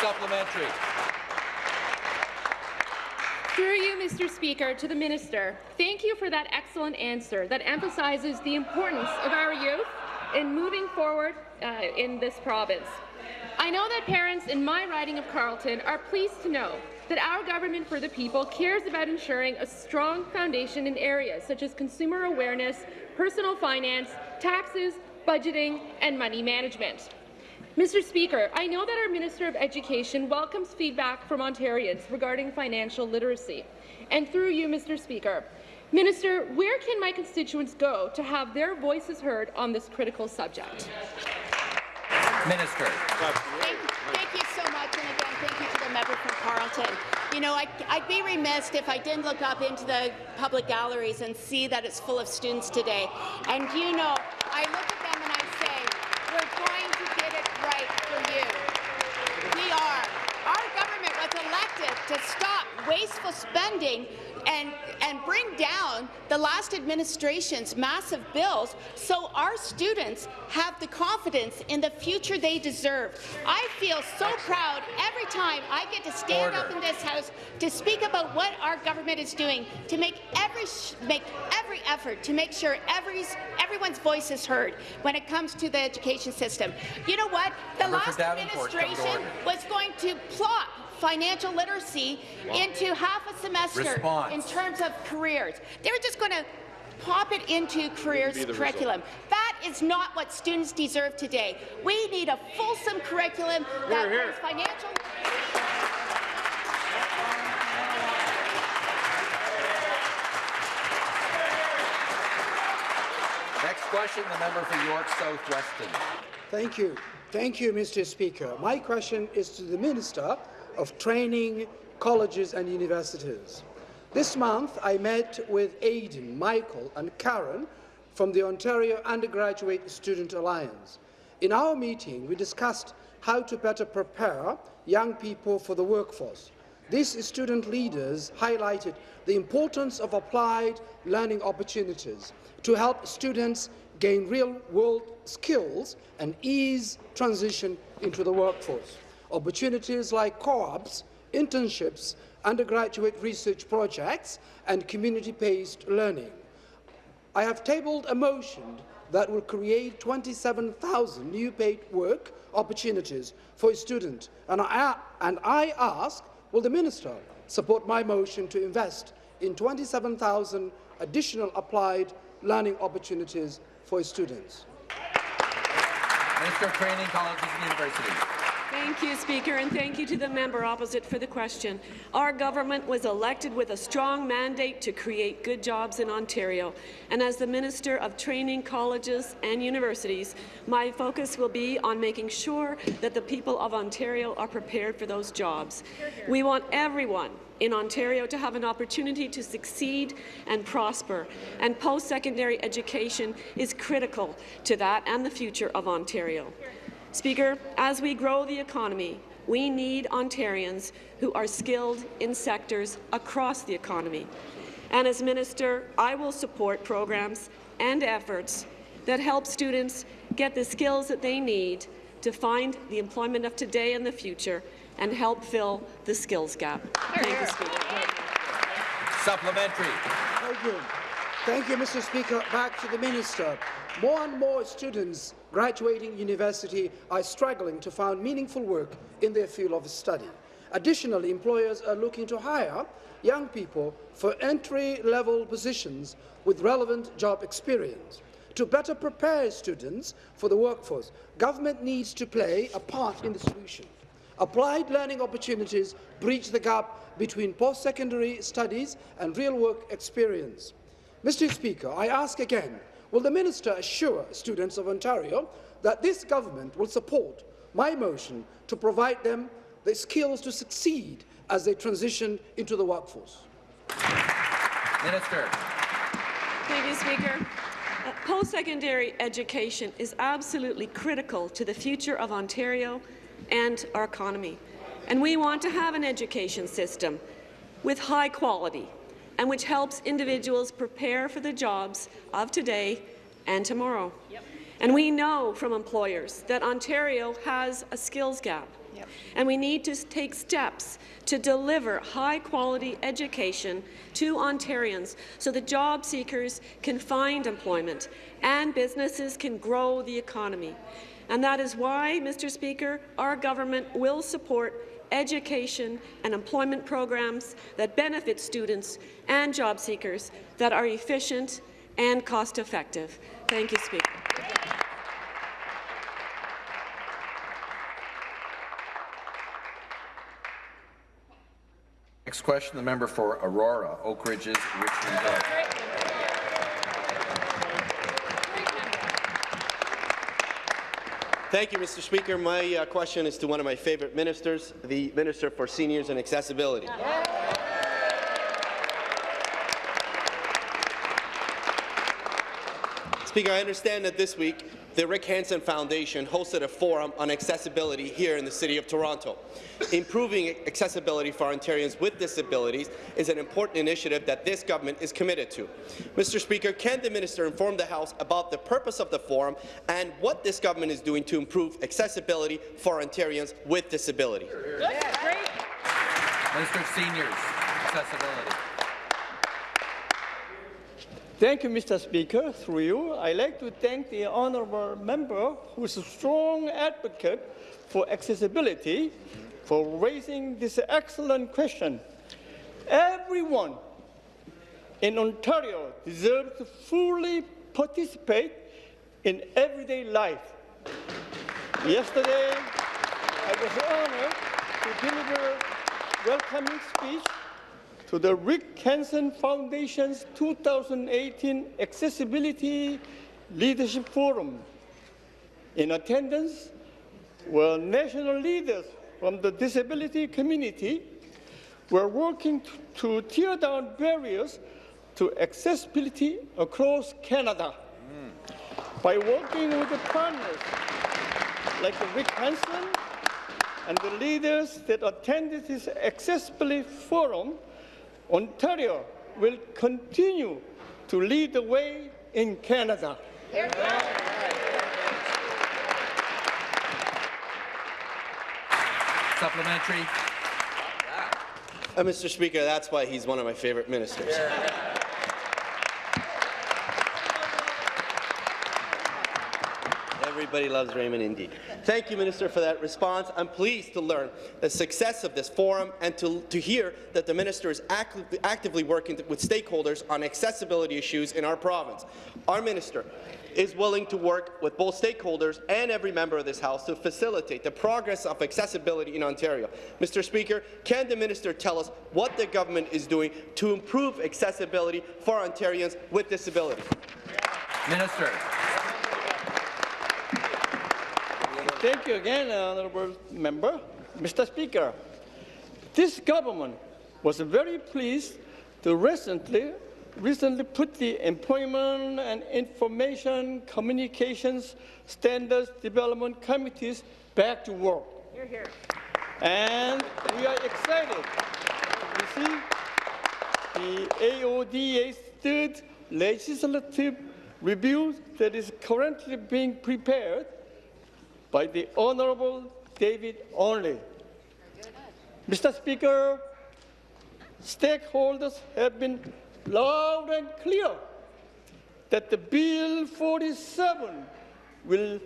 Supplementary. Through you, Mr. Speaker, to the Minister, thank you for that excellent answer that emphasizes the importance of our youth in moving forward uh, in this province. I know that parents in my riding of Carleton are pleased to know that our government for the people cares about ensuring a strong foundation in areas such as consumer awareness, personal finance, taxes, budgeting, and money management. Mr. Speaker, I know that our Minister of Education welcomes feedback from Ontarians regarding financial literacy. And through you, Mr. Speaker, Minister, where can my constituents go to have their voices heard on this critical subject? Minister. Thank, thank you so much, and again, thank you to the member from Carleton. You know, I, I'd be remiss if I didn't look up into the public galleries and see that it's full of students today. And you know, I look at them and I say, we're going to get it right for you. We are. Our government was elected to stop wasteful spending and, and bring down the last administration's massive bills so our students have the confidence in the future they deserve. I feel so proud every time I get to stand up in this House to speak about what our government is doing to make every make every effort to make sure every, everyone's voice is heard when it comes to the education system. You know what? The Member last administration was going to plot financial literacy Wow. into half a semester Response. in terms of careers. They're just going to pop it into careers be the curriculum. That is not what students deserve today. We need a fulsome curriculum that Hear, hear. brings financial Next question, the member for York South-Weston. Thank you. Thank you, Mr. Speaker. My question is to the Minister of Training, Colleges and Universities. This month, I met with Aidan, Michael and Karen from the Ontario Undergraduate Student Alliance. In our meeting, we discussed how to better prepare young people for the workforce. These student leaders highlighted the importance of applied learning opportunities to help students gain real-world skills and ease transition into the workforce. Opportunities like co-ops, internships, undergraduate research projects, and community-based learning. I have tabled a motion that will create 27,000 new paid work opportunities for students, and I, and I ask, will the minister support my motion to invest in 27,000 additional applied learning opportunities for students? Minister of Training, Colleges and Universities. Thank you, Speaker, and thank you to the member opposite for the question. Our government was elected with a strong mandate to create good jobs in Ontario, and as the Minister of Training, Colleges and Universities, my focus will be on making sure that the people of Ontario are prepared for those jobs. We want everyone in Ontario to have an opportunity to succeed and prosper, and post-secondary education is critical to that and the future of Ontario. Speaker, as we grow the economy, we need Ontarians who are skilled in sectors across the economy. And as Minister, I will support programs and efforts that help students get the skills that they need to find the employment of today and the future and help fill the skills gap. Thank you, Speaker. Supplementary. Thank you. Thank you, Mr. Speaker. Back to the Minister. More and more students graduating university are struggling to find meaningful work in their field of study. Additionally, employers are looking to hire young people for entry-level positions with relevant job experience. To better prepare students for the workforce, government needs to play a part in the solution. Applied learning opportunities bridge the gap between post-secondary studies and real-work experience. Mr Speaker, I ask again, will the minister assure students of Ontario that this government will support my motion to provide them the skills to succeed as they transition into the workforce? Minister. Thank you, Speaker. Uh, Post-secondary education is absolutely critical to the future of Ontario and our economy. And we want to have an education system with high quality and which helps individuals prepare for the jobs of today and tomorrow. Yep. And we know from employers that Ontario has a skills gap. Yep. And we need to take steps to deliver high-quality education to Ontarians so that job seekers can find employment and businesses can grow the economy. And that is why, Mr. Speaker, our government will support education and employment programs that benefit students and job seekers that are efficient and cost-effective. Thank you, Speaker. Next question, the member for Aurora, Oak Ridges, Richmond Thank you, Mr. Speaker. My uh, question is to one of my favourite ministers, the Minister for Seniors and Accessibility. Speaker, I understand that this week the Rick Hansen Foundation hosted a forum on accessibility here in the City of Toronto. Improving accessibility for Ontarians with disabilities is an important initiative that this government is committed to. Mr. Speaker, can the minister inform the House about the purpose of the forum and what this government is doing to improve accessibility for Ontarians with disability? Minister of Seniors, Accessibility. Thank you, Mr. Speaker. Through you, I'd like to thank the honourable member who is a strong advocate for accessibility for raising this excellent question. Everyone in Ontario deserves to fully participate in everyday life. Yesterday, I was honored to deliver a welcoming speech to the Rick Hansen Foundation's 2018 Accessibility Leadership Forum. In attendance were national leaders from the disability community were working to, tear down barriers to accessibility across Canada. Mm. By working with the partners like Rick Hansen and the leaders that attended this Accessibility Forum, Ontario will continue to lead the way in Canada. Supplementary. Uh, Mr. Speaker, that's why he's one of my favourite ministers. Yeah. Everybody loves Raymond indeed. Thank you, Minister, for that response. I'm pleased to learn the success of this forum and to, to hear that the Minister is actively, actively working with stakeholders on accessibility issues in our province. Our Minister is willing to work with both stakeholders and every member of this House to facilitate the progress of accessibility in Ontario. Mr. Speaker, can the minister tell us what the government is doing to improve accessibility for Ontarians with disabilities? Minister. Thank you again, uh, honourable member. Mr. Speaker, this government was very pleased to recently, recently put the Employment and Information Communications Standards Development Committees back to work. You're here. And we are excited to see the AODA's third legislative review that is currently being prepared by the Honourable David Onley. Mr. Speaker, stakeholders have been loud and clear that the Bill 47 will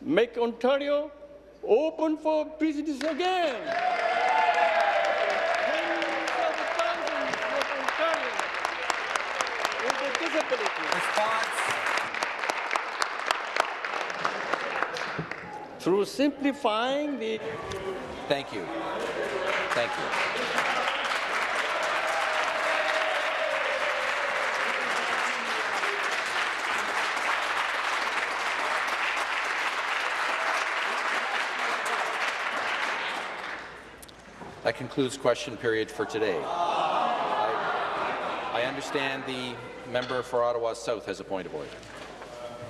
make Ontario open for business again. Tens of thousands of Ontarians with disabilities. Through simplifying the Thank you. Thank you. That concludes question period for today. I, I understand the member for Ottawa South has a point of order.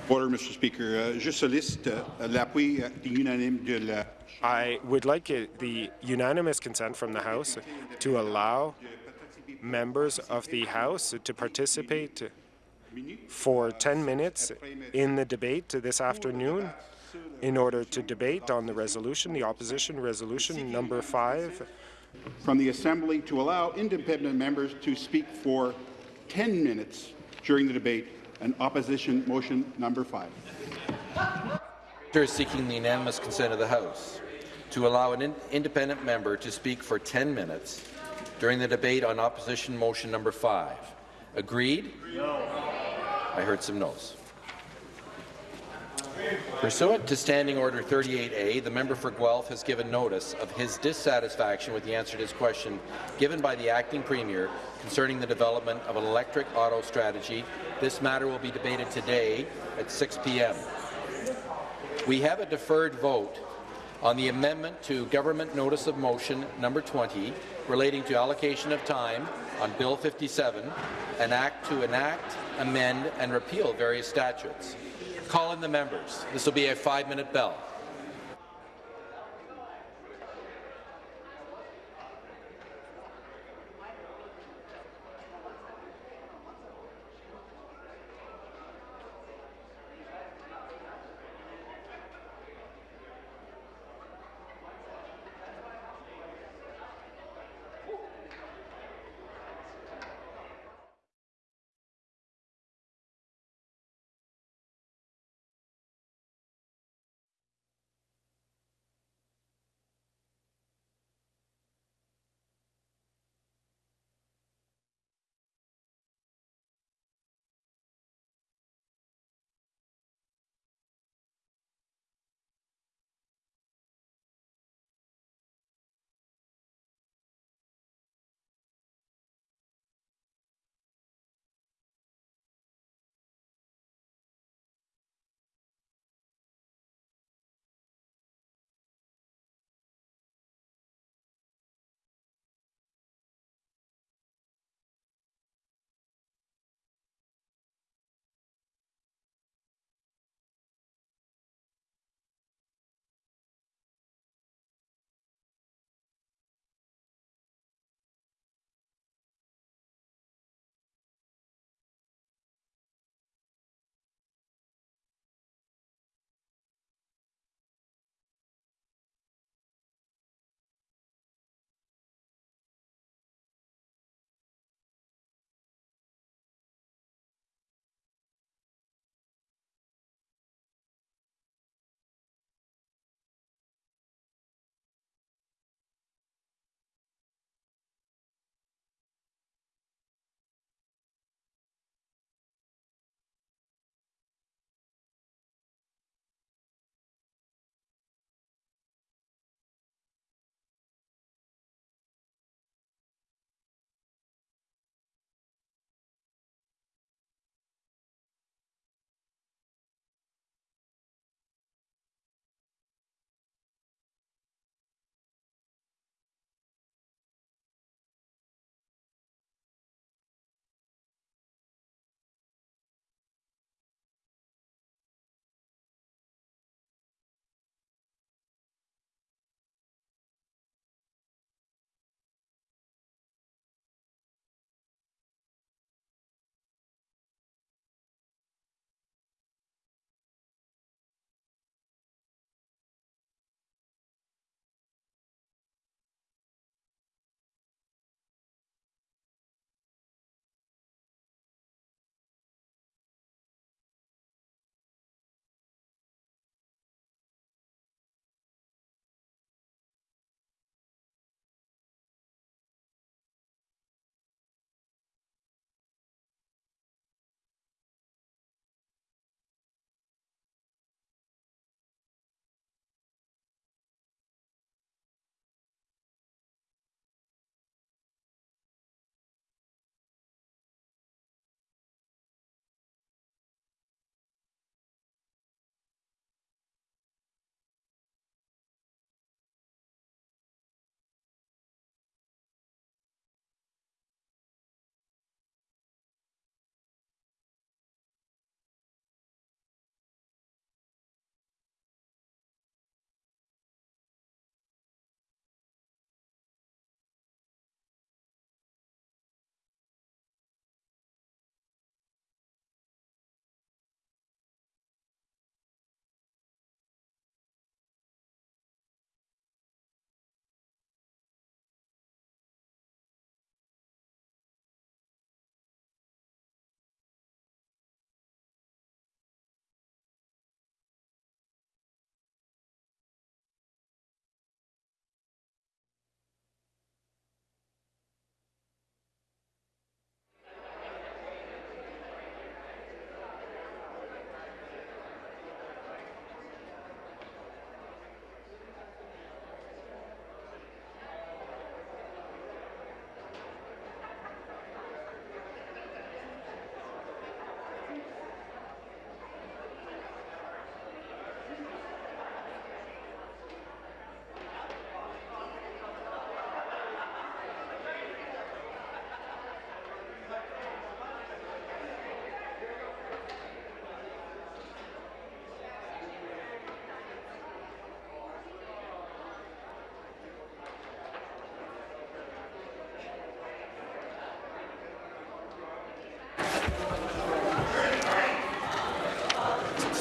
Order, Mr. Speaker. Uh, je sollicite uh, l'appui uh, unanime de la I would like it, the unanimous consent from the House to allow members of the House to participate for 10 minutes in the debate this afternoon in order to debate on the resolution, the opposition resolution number five. from the Assembly to allow independent members to speak for 10 minutes during the debate, and opposition motion number five. Minister is seeking the unanimous consent of the House to allow an in independent member to speak for 10 minutes during the debate on opposition motion number 5. Agreed? No. I heard some no's. Pursuant to Standing Order 38A, the member for Guelph has given notice of his dissatisfaction with the answer to his question given by the acting premier concerning the development of an electric auto strategy. This matter will be debated today at 6 p.m. We have a deferred vote on the amendment to Government Notice of Motion number 20 relating to allocation of time on Bill 57, an act to enact, amend and repeal various statutes. Call in the members. This will be a five-minute bell.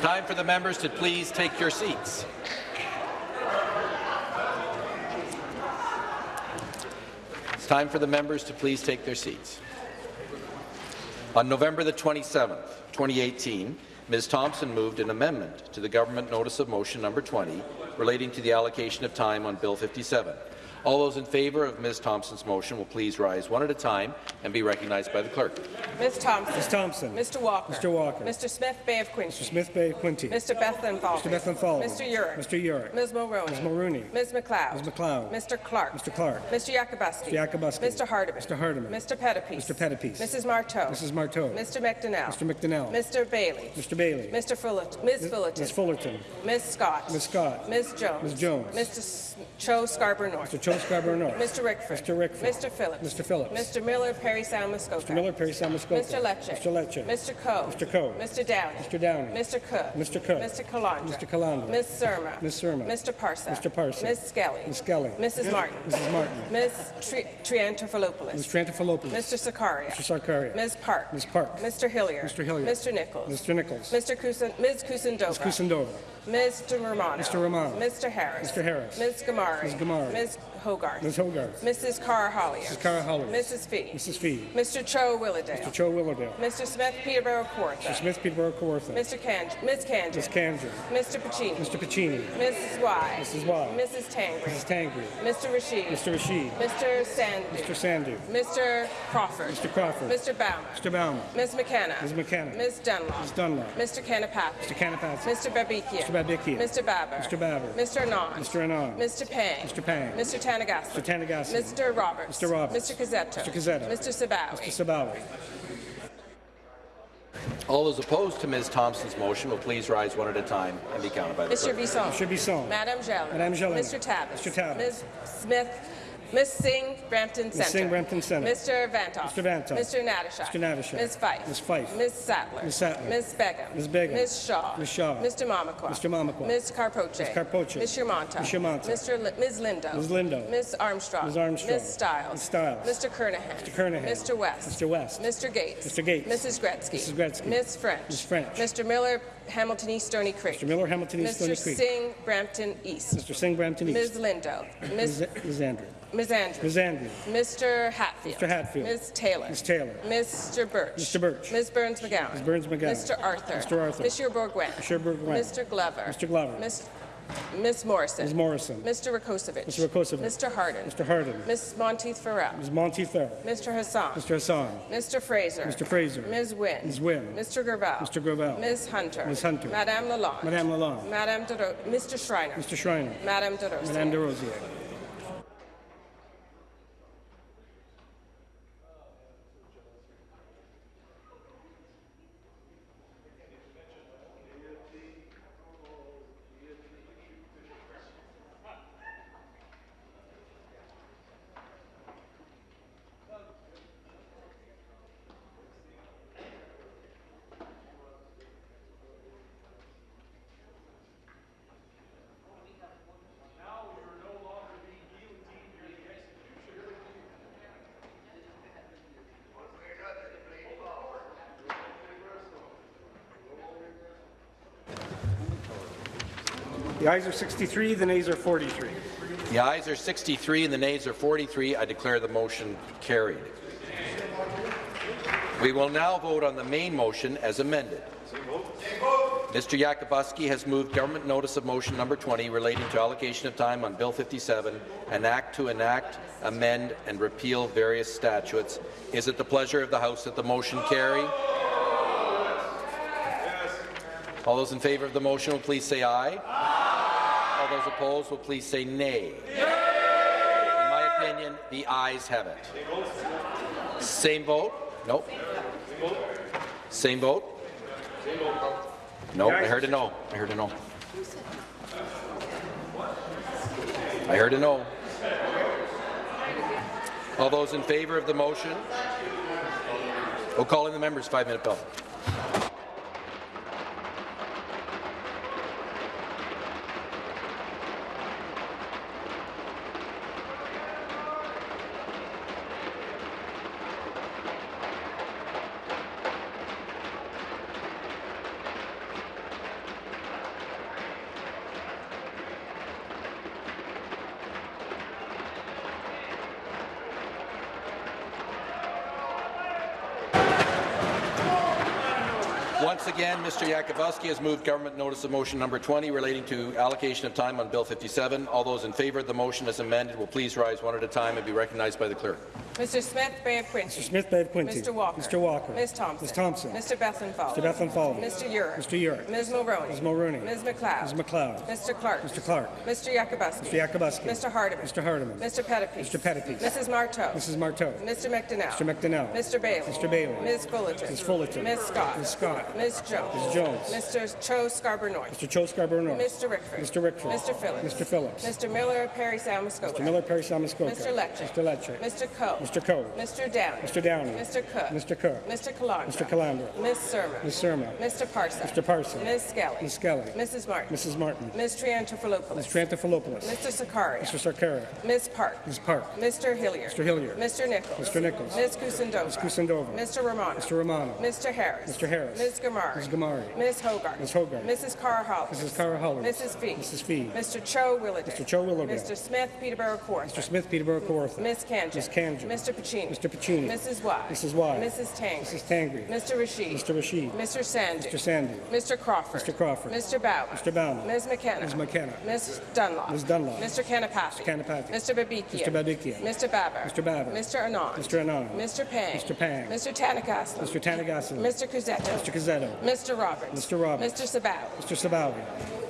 Time for the members to please take your seats. It's time for the members to please take their seats. On November the 27th, 2018, Ms. Thompson moved an amendment to the government notice of motion number 20 relating to the allocation of time on Bill 57. All those in favour of Ms. Thompson's motion will please rise one at a time and be recognized by the clerk. Ms. Thompson. Ms. Thompson. Mr. Walker. Mr. Walker. Mr. Smith Bay of Quinte. Mr. Smith Bay of Quinte. Mr. Bethlenfalvy. Mr. Bethlenfalvy. Mr. Yurek. Mr. Yurek. Ms. Mulroney. Ms. Mulroney. Ms. MacLeod. Ms. MacLeod. Mr. Clark. Mr. Clark. Mr. Yakabuski. Mr. Yakabuski. Mr. Hardeman. Mr. Hardeman. Mr. Pettapiece. Mr. Pettapiece. Mrs. Martow. Mrs. Martow. Mr. McDonell. Mr. McDonell. Mr. Bailey. Mr. Bailey. Mr. Fullerton. Ms. Fullerton. Ms. Fullerton. Ms. Scott. Ms. Scott. Ms. Jones. Ms. Jones. Mr. Cho Scarborough North. Mr. Cho Scarborough North. Mr. Rickford. Mr. Rickford. Mr. Phillips. Mr. Phillips. Mr. Miller, Parry Sound, Muskoka. Mr. Miller, Parry Sound, Mr. Lecce. Mr. Lecce. Mr. Coe. Mr. Coe. Mr. Downey. Mr. Downey. Mr. Cook. Mr. Cook. Mr. Calandra. Mr. Calandra. Ms. Surma. Ms. Surma. Mr. Parsa. Mr. Parsa. Ms. Skelly. Ms. Skelly. Mrs. Martin. Mrs. Martin. Ms. Tri Triantafilopoulos. Ms. Triantafilopoulos. Mr. Sarkaria. Mr. Sarkaria. Ms. Park. Ms. Park. Mr. Hillier. Mr. Hillier. Mr. Nicholls. Mr. Nicholls. Mr. Kusin Ms. Kusendova. Ms. Kusendova. Mr. Romano. Mr. Romano. Mr. Harris. Mr. Harris. Ms. Ghamari. Ms. Ghamari. Ms. Hogarth. Ms. Hogarth. Mrs. Karahalios. Mrs. Karahalios. Mrs. Fee. Mrs. Fee. Mr. Cho Willowdale. Mr. Cho Willowdale. Mr. Smith Peterborough Mr. Smith Peterborough Kawartha. Mr. Can Ms. Kanji. Ms. Kanji. Mr. Piccini. Mr. Piccini. Mrs. Wai. Mrs. Wai. Mrs. Tangri. Mrs. Tangri. Mr. Rashid. Mr. Rashid. Mr. Sandhu. Mr. Sandhu. Mr. Crawford. Mr. Crawford. Mr. Bauman. Mr. Bauman. Ms. McKenna. Ms. McKenna. Ms. Dunlop. Ms. Dunlop. Mr. Kanapath. Mr. Kanapathi. Mr. Babikia. Mr. Babikia. Mr. Baber. Mr. Baber. Mr. Anand. Mr. Anand. Mr. Pang. Mr. Pang. Mr. Tanagassi. Mr. Tanagassi. Mr. Roberts. Mr. Roberts. Mr. Cuzzetto. Mr. Cuzzetto. Mr. Sabawy. Mr. Sabawy. All those opposed to Ms. Thompson's motion will please rise one at a time and be counted by the Mr. clerk. Bisson. Mr. Bisson. Madame Gellin. Madame Gellin. Mr. Tavis. Mr. Tavis. Ms. Smith. Ms. Singh, Brampton Centre. Singh, Brampton Centre. Mr. Vanthof. Mr. Vanthof. Mr. Natyshak. Mr. Natyshak. Ms. Fife. Ms. Fife. Ms. Sattler. Ms. Sattler. Ms. Begum. Ms. Begum. Ms. Shaw. Ms. Shaw. Mr. Mamakwa. Mr. Mamakwa. Ms. Karpoche. Ms. Karpoche. Ms. Shermanta. Ms. Shermanta. Mr. Li Ms. Lindo. Ms. Lindo. Ms. Armstrong. Ms. Armstrong. Ms. Stiles. Ms. Stiles. Mr. Kernaghan. Mr. Kernaghan. Mr. West. Mr. West. Mr. Gates. Mr. Gates. Mrs. Gretzky. Mrs. Gretzky. Ms. French. Ms. French. Mr. Miller, Hamilton East Stoney Creek. Mr. Miller, Hamilton East, Stoney Mr. Singh, Brampton East. Mr. Singh, Brampton East. Ms. Lindo. Ms. Ms. Ms. Andrew. Ms. Andrews. Ms. Andrew. Mr. Hatfield. Mr. Hatfield. Ms. Taylor. Ms. Taylor. Mr. Birch. Mr. Birch. Ms. Berns-McGown. Ms. Berns-McGown. Mr. Arthur. Mr. Arthur. Monsieur Bourgouin. Monsieur Bourgouin. Mr. Glover. Mr. Glover. Ms. Ms. Morrison. Ms. Morrison. Mr. Rakocevic. Mr. Rakocevic. Mr. Harden. Mr. Harden. Ms. Monteith Farrell. Ms. Monteith Farrell. Mr. Hassan. Mr. Hassan. Mr. Fraser. Mr. Fraser. Ms. Wynne. Ms. Wynne. Mr. Gravelle. Mr. Gravelle. Ms. Hunter. Ms. Hunter. Madame Lalonde. Madame Lalonde. Madame Dero Mr. Schreiner. Mr. Schreiner. Madame Des Rosiers. Madame de The ayes are 63, the nays are 43. The ayes are 63 and the nays are 43. I declare the motion carried. We will now vote on the main motion as amended. Mr. Yakabuski has moved government notice of motion number 20 relating to allocation of time on Bill 57, an act to enact, amend, and repeal various statutes. Is it the pleasure of the House that the motion carry? All those in favour of the motion will please say aye. All those opposed will please say nay. In my opinion, the ayes have it. Same vote? Nope. Same vote? Nope, I heard a no. I heard a no. I heard a no. All those in favour of the motion? We'll call in the members, five-minute bell. Has moved government notice of motion number 20 relating to allocation of time on Bill 57. All those in favour of the motion as amended will please rise one at a time and be recognized by the clerk. Mr. Smith, Bay of Quinte. Mr. Smith, Bay of Quinte. Mr. Walker. Mr. Walker. Ms. Thompson. Ms. Thompson. Mr. Bethlenfalvy. Mr. Bethlenfalvy. Mr. Yurek. Mr. Yurek. Ms. Mulroney. Ms. Mulroney. Ms. MacLeod. Ms. MacLeod. Mr. Clark. Mr. Clark. Mr. Yakabuski. Mr. Yakabuski. Mr. Hardeman. Mr. Hardeman. Mr. Pettapiece. Mr. Pettapiece. Mrs. Martow. Mrs. Martow. Mr. McDonell. Mr. McDonell. Mr. Bailey. Mr. Bailey. Ms. Fullerton. Ms. Fullerton. Ms. Scott. Ms. Scott. Ms. Jones. Ms. Jones. Mr. Cho Scarborough North. Mr. Cho Scarborough North. Mr. Rickford. Mr. Rickford. Mr. Phillips. Mr. Phillips. Mr. Miller, Parry Sound Muskoka. Mr. Miller, Parry Sound Muskoka. Mr. Lecce. Mr. Lecce. Mr. Coe. Mr. Coe. Mr. Downey. Mr. Downey. Mr. Cook. Mr. Cook. Mr. Calandra. Mr. Calandra. Ms. Surma. Ms. Surma. Mr. Parson. Mr. Parson. Ms. Skelly. Ms. Skelly. Mrs. Martin. Mrs. Martin. Ms. Triantafilopoulos. Ms. Triantafilopoulos. Mr. Sarkaria. Mr. Sarkaria. Ms. Park. Ms. Park. Mr. Hilliard. Mr. Hilliard. Mr. Nicholls. Mr. Nicholls. Ms. Kusendova. Ms. Kusendova. Mr. Romano. Mr. Romano. Mr. Harris. Mr. Harris. Ms. Ghamari. Ms. Ghamari. Ms. Hogarth. Ms. Hogarth. Mrs. Karahalios. Mrs. Karahalios. Mrs. Fee. Mrs. Fee. Mr. Cho Willowdale. Mr. Cho Willowdale. Mr. Smith, Peterborough Kawartha. Mr. Smith, Peterborough Kawartha. Ms. Khanjin. Ms. Khanjin. Mr. Piccini. Mr. Piccini. Mrs. Wai. Mrs. Wai. Mrs. Tang. Mrs. Tangri. Mr. Rashid. Mr. Rashid. Mr. Sandy. Mr. Sandy. Mr. Crawford. Mr. Crawford. Mr. Bauman. Mr. Bauman. Ms. McKenna. Ms. McKenna. Ms. Dunlop. Ms. Dunlop. Mr. Kanapathi. Mr. Kanapathi. Mr. Babikia. Mr. Babikia. Mr. Baber. Mr. Baber. Mr. Anand. Mr. Anand. Mr. Pang. Mr. Pang. Mr. Thanigasalam. Mr. Thanigasalam. Mr. Cuzzetto. Mr. Cuzzetto. Mr. Roberts. Mr. Roberts. Mr. Sabaw. Mr. Sabawy.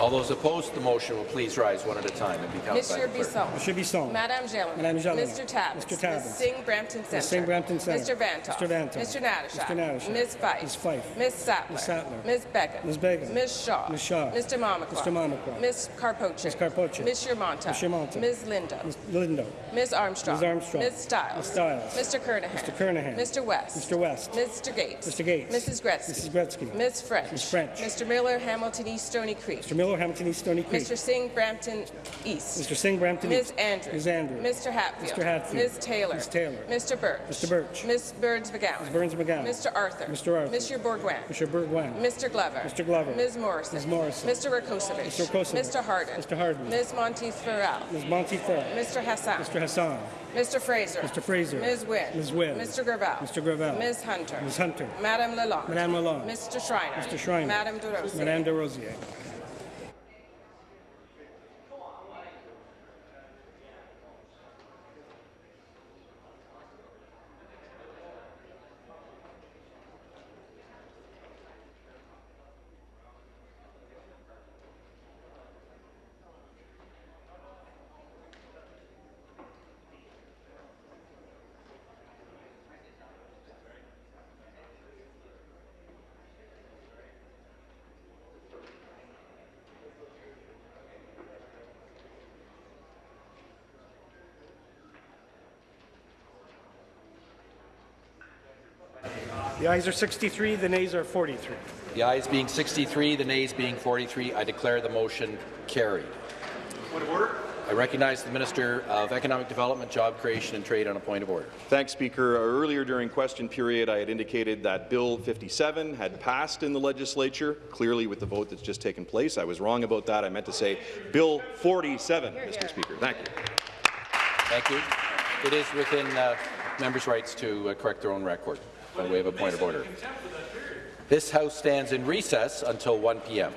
All those opposed to the motion will please rise one at a time and be counted by the clerk. Bisson. Monsieur Bisson. Madame Gélinas. Madame Gélinas. Mr. Tabuns. Mr. Tabuns. Ms. Singh Brampton Center. Ms. Singh Brampton Centre. Mr. Vanthof. Mr. Vanthof. Mr. Natasha. Mr. Natasha. Ms. Fife. Ms. Fife. Ms. Sattler. Ms. Sattler. Ms. Beckett. Ms. Beckett. Ms. Shaw. Ms. Shaw. Mr. Mamakwa. Mr. Mamakwa. Ms. Karpoche. Ms. Karpoche. Ms. Shermanta. Ms. Shermanta. Ms. Linda. Ms. Lindo. Ms. Armstrong. Ms. Armstrong. Ms. Stiles. Ms. Stiles. Mr. Kernaghan. Mr. Kernaghan. Mr. West. Mr. West. Mr. Gates. Mr. Gates. Mrs. Gretzky. Mrs. Gretzky. Ms. French. Ms. French. Mr. Miller, Hamilton East Stoney Creek. Mr. Miller, Hamilton East Stoney Creek. Mr. Singh, Brampton East. Mr. Singh, Brampton Ms. East. Andrews. Ms. Andrews. Mr. Hatfield. Mr. Hatfield. Ms. Taylor. Ms. Taylor. Mr. Birch. Mr. Birch. Ms. Berns-McGown. Ms. Berns-McGown. Mr. Arthur. Mr. Arthur. Mr. Bourgouin. Mr. Bourgouin. Mr. Glover. Mr. Glover. Ms. Morrison. Ms. Morrison. Mr. Rakocevic. Mr. Rakocevic. Mr. Harden. Mr. Harden. Ms. Monteith Farrell. Ms. Monty Farrell. Mr. Hassan. Mr. Hassan. Mr. Fraser. Mr. Fraser. Ms. Wynne. Ms. Wynne. Mr. Gravelle. Mr. Gravelle. Ms. Hunter. Ms. Hunter. Madame Lalonde. Madame Lalonde. Mr. Schreiner. Mr. Schreiner. Madame Des Rosiers. Madame de The ayes are 63, the nays are 43. The ayes being 63, the nays being 43, I declare the motion carried. Point of order. I recognize the Minister of Economic Development, Job Creation and Trade on a point of order. Thanks, Speaker. Earlier during question period, I had indicated that Bill 57 had passed in the legislature, clearly with the vote that's just taken place. I was wrong about that. I meant to say Bill 47, Mr. Speaker. Thank you. Thank you. It is within uh, members' rights to uh, correct their own record by way of a point of order. This House stands in recess until 1 p.m.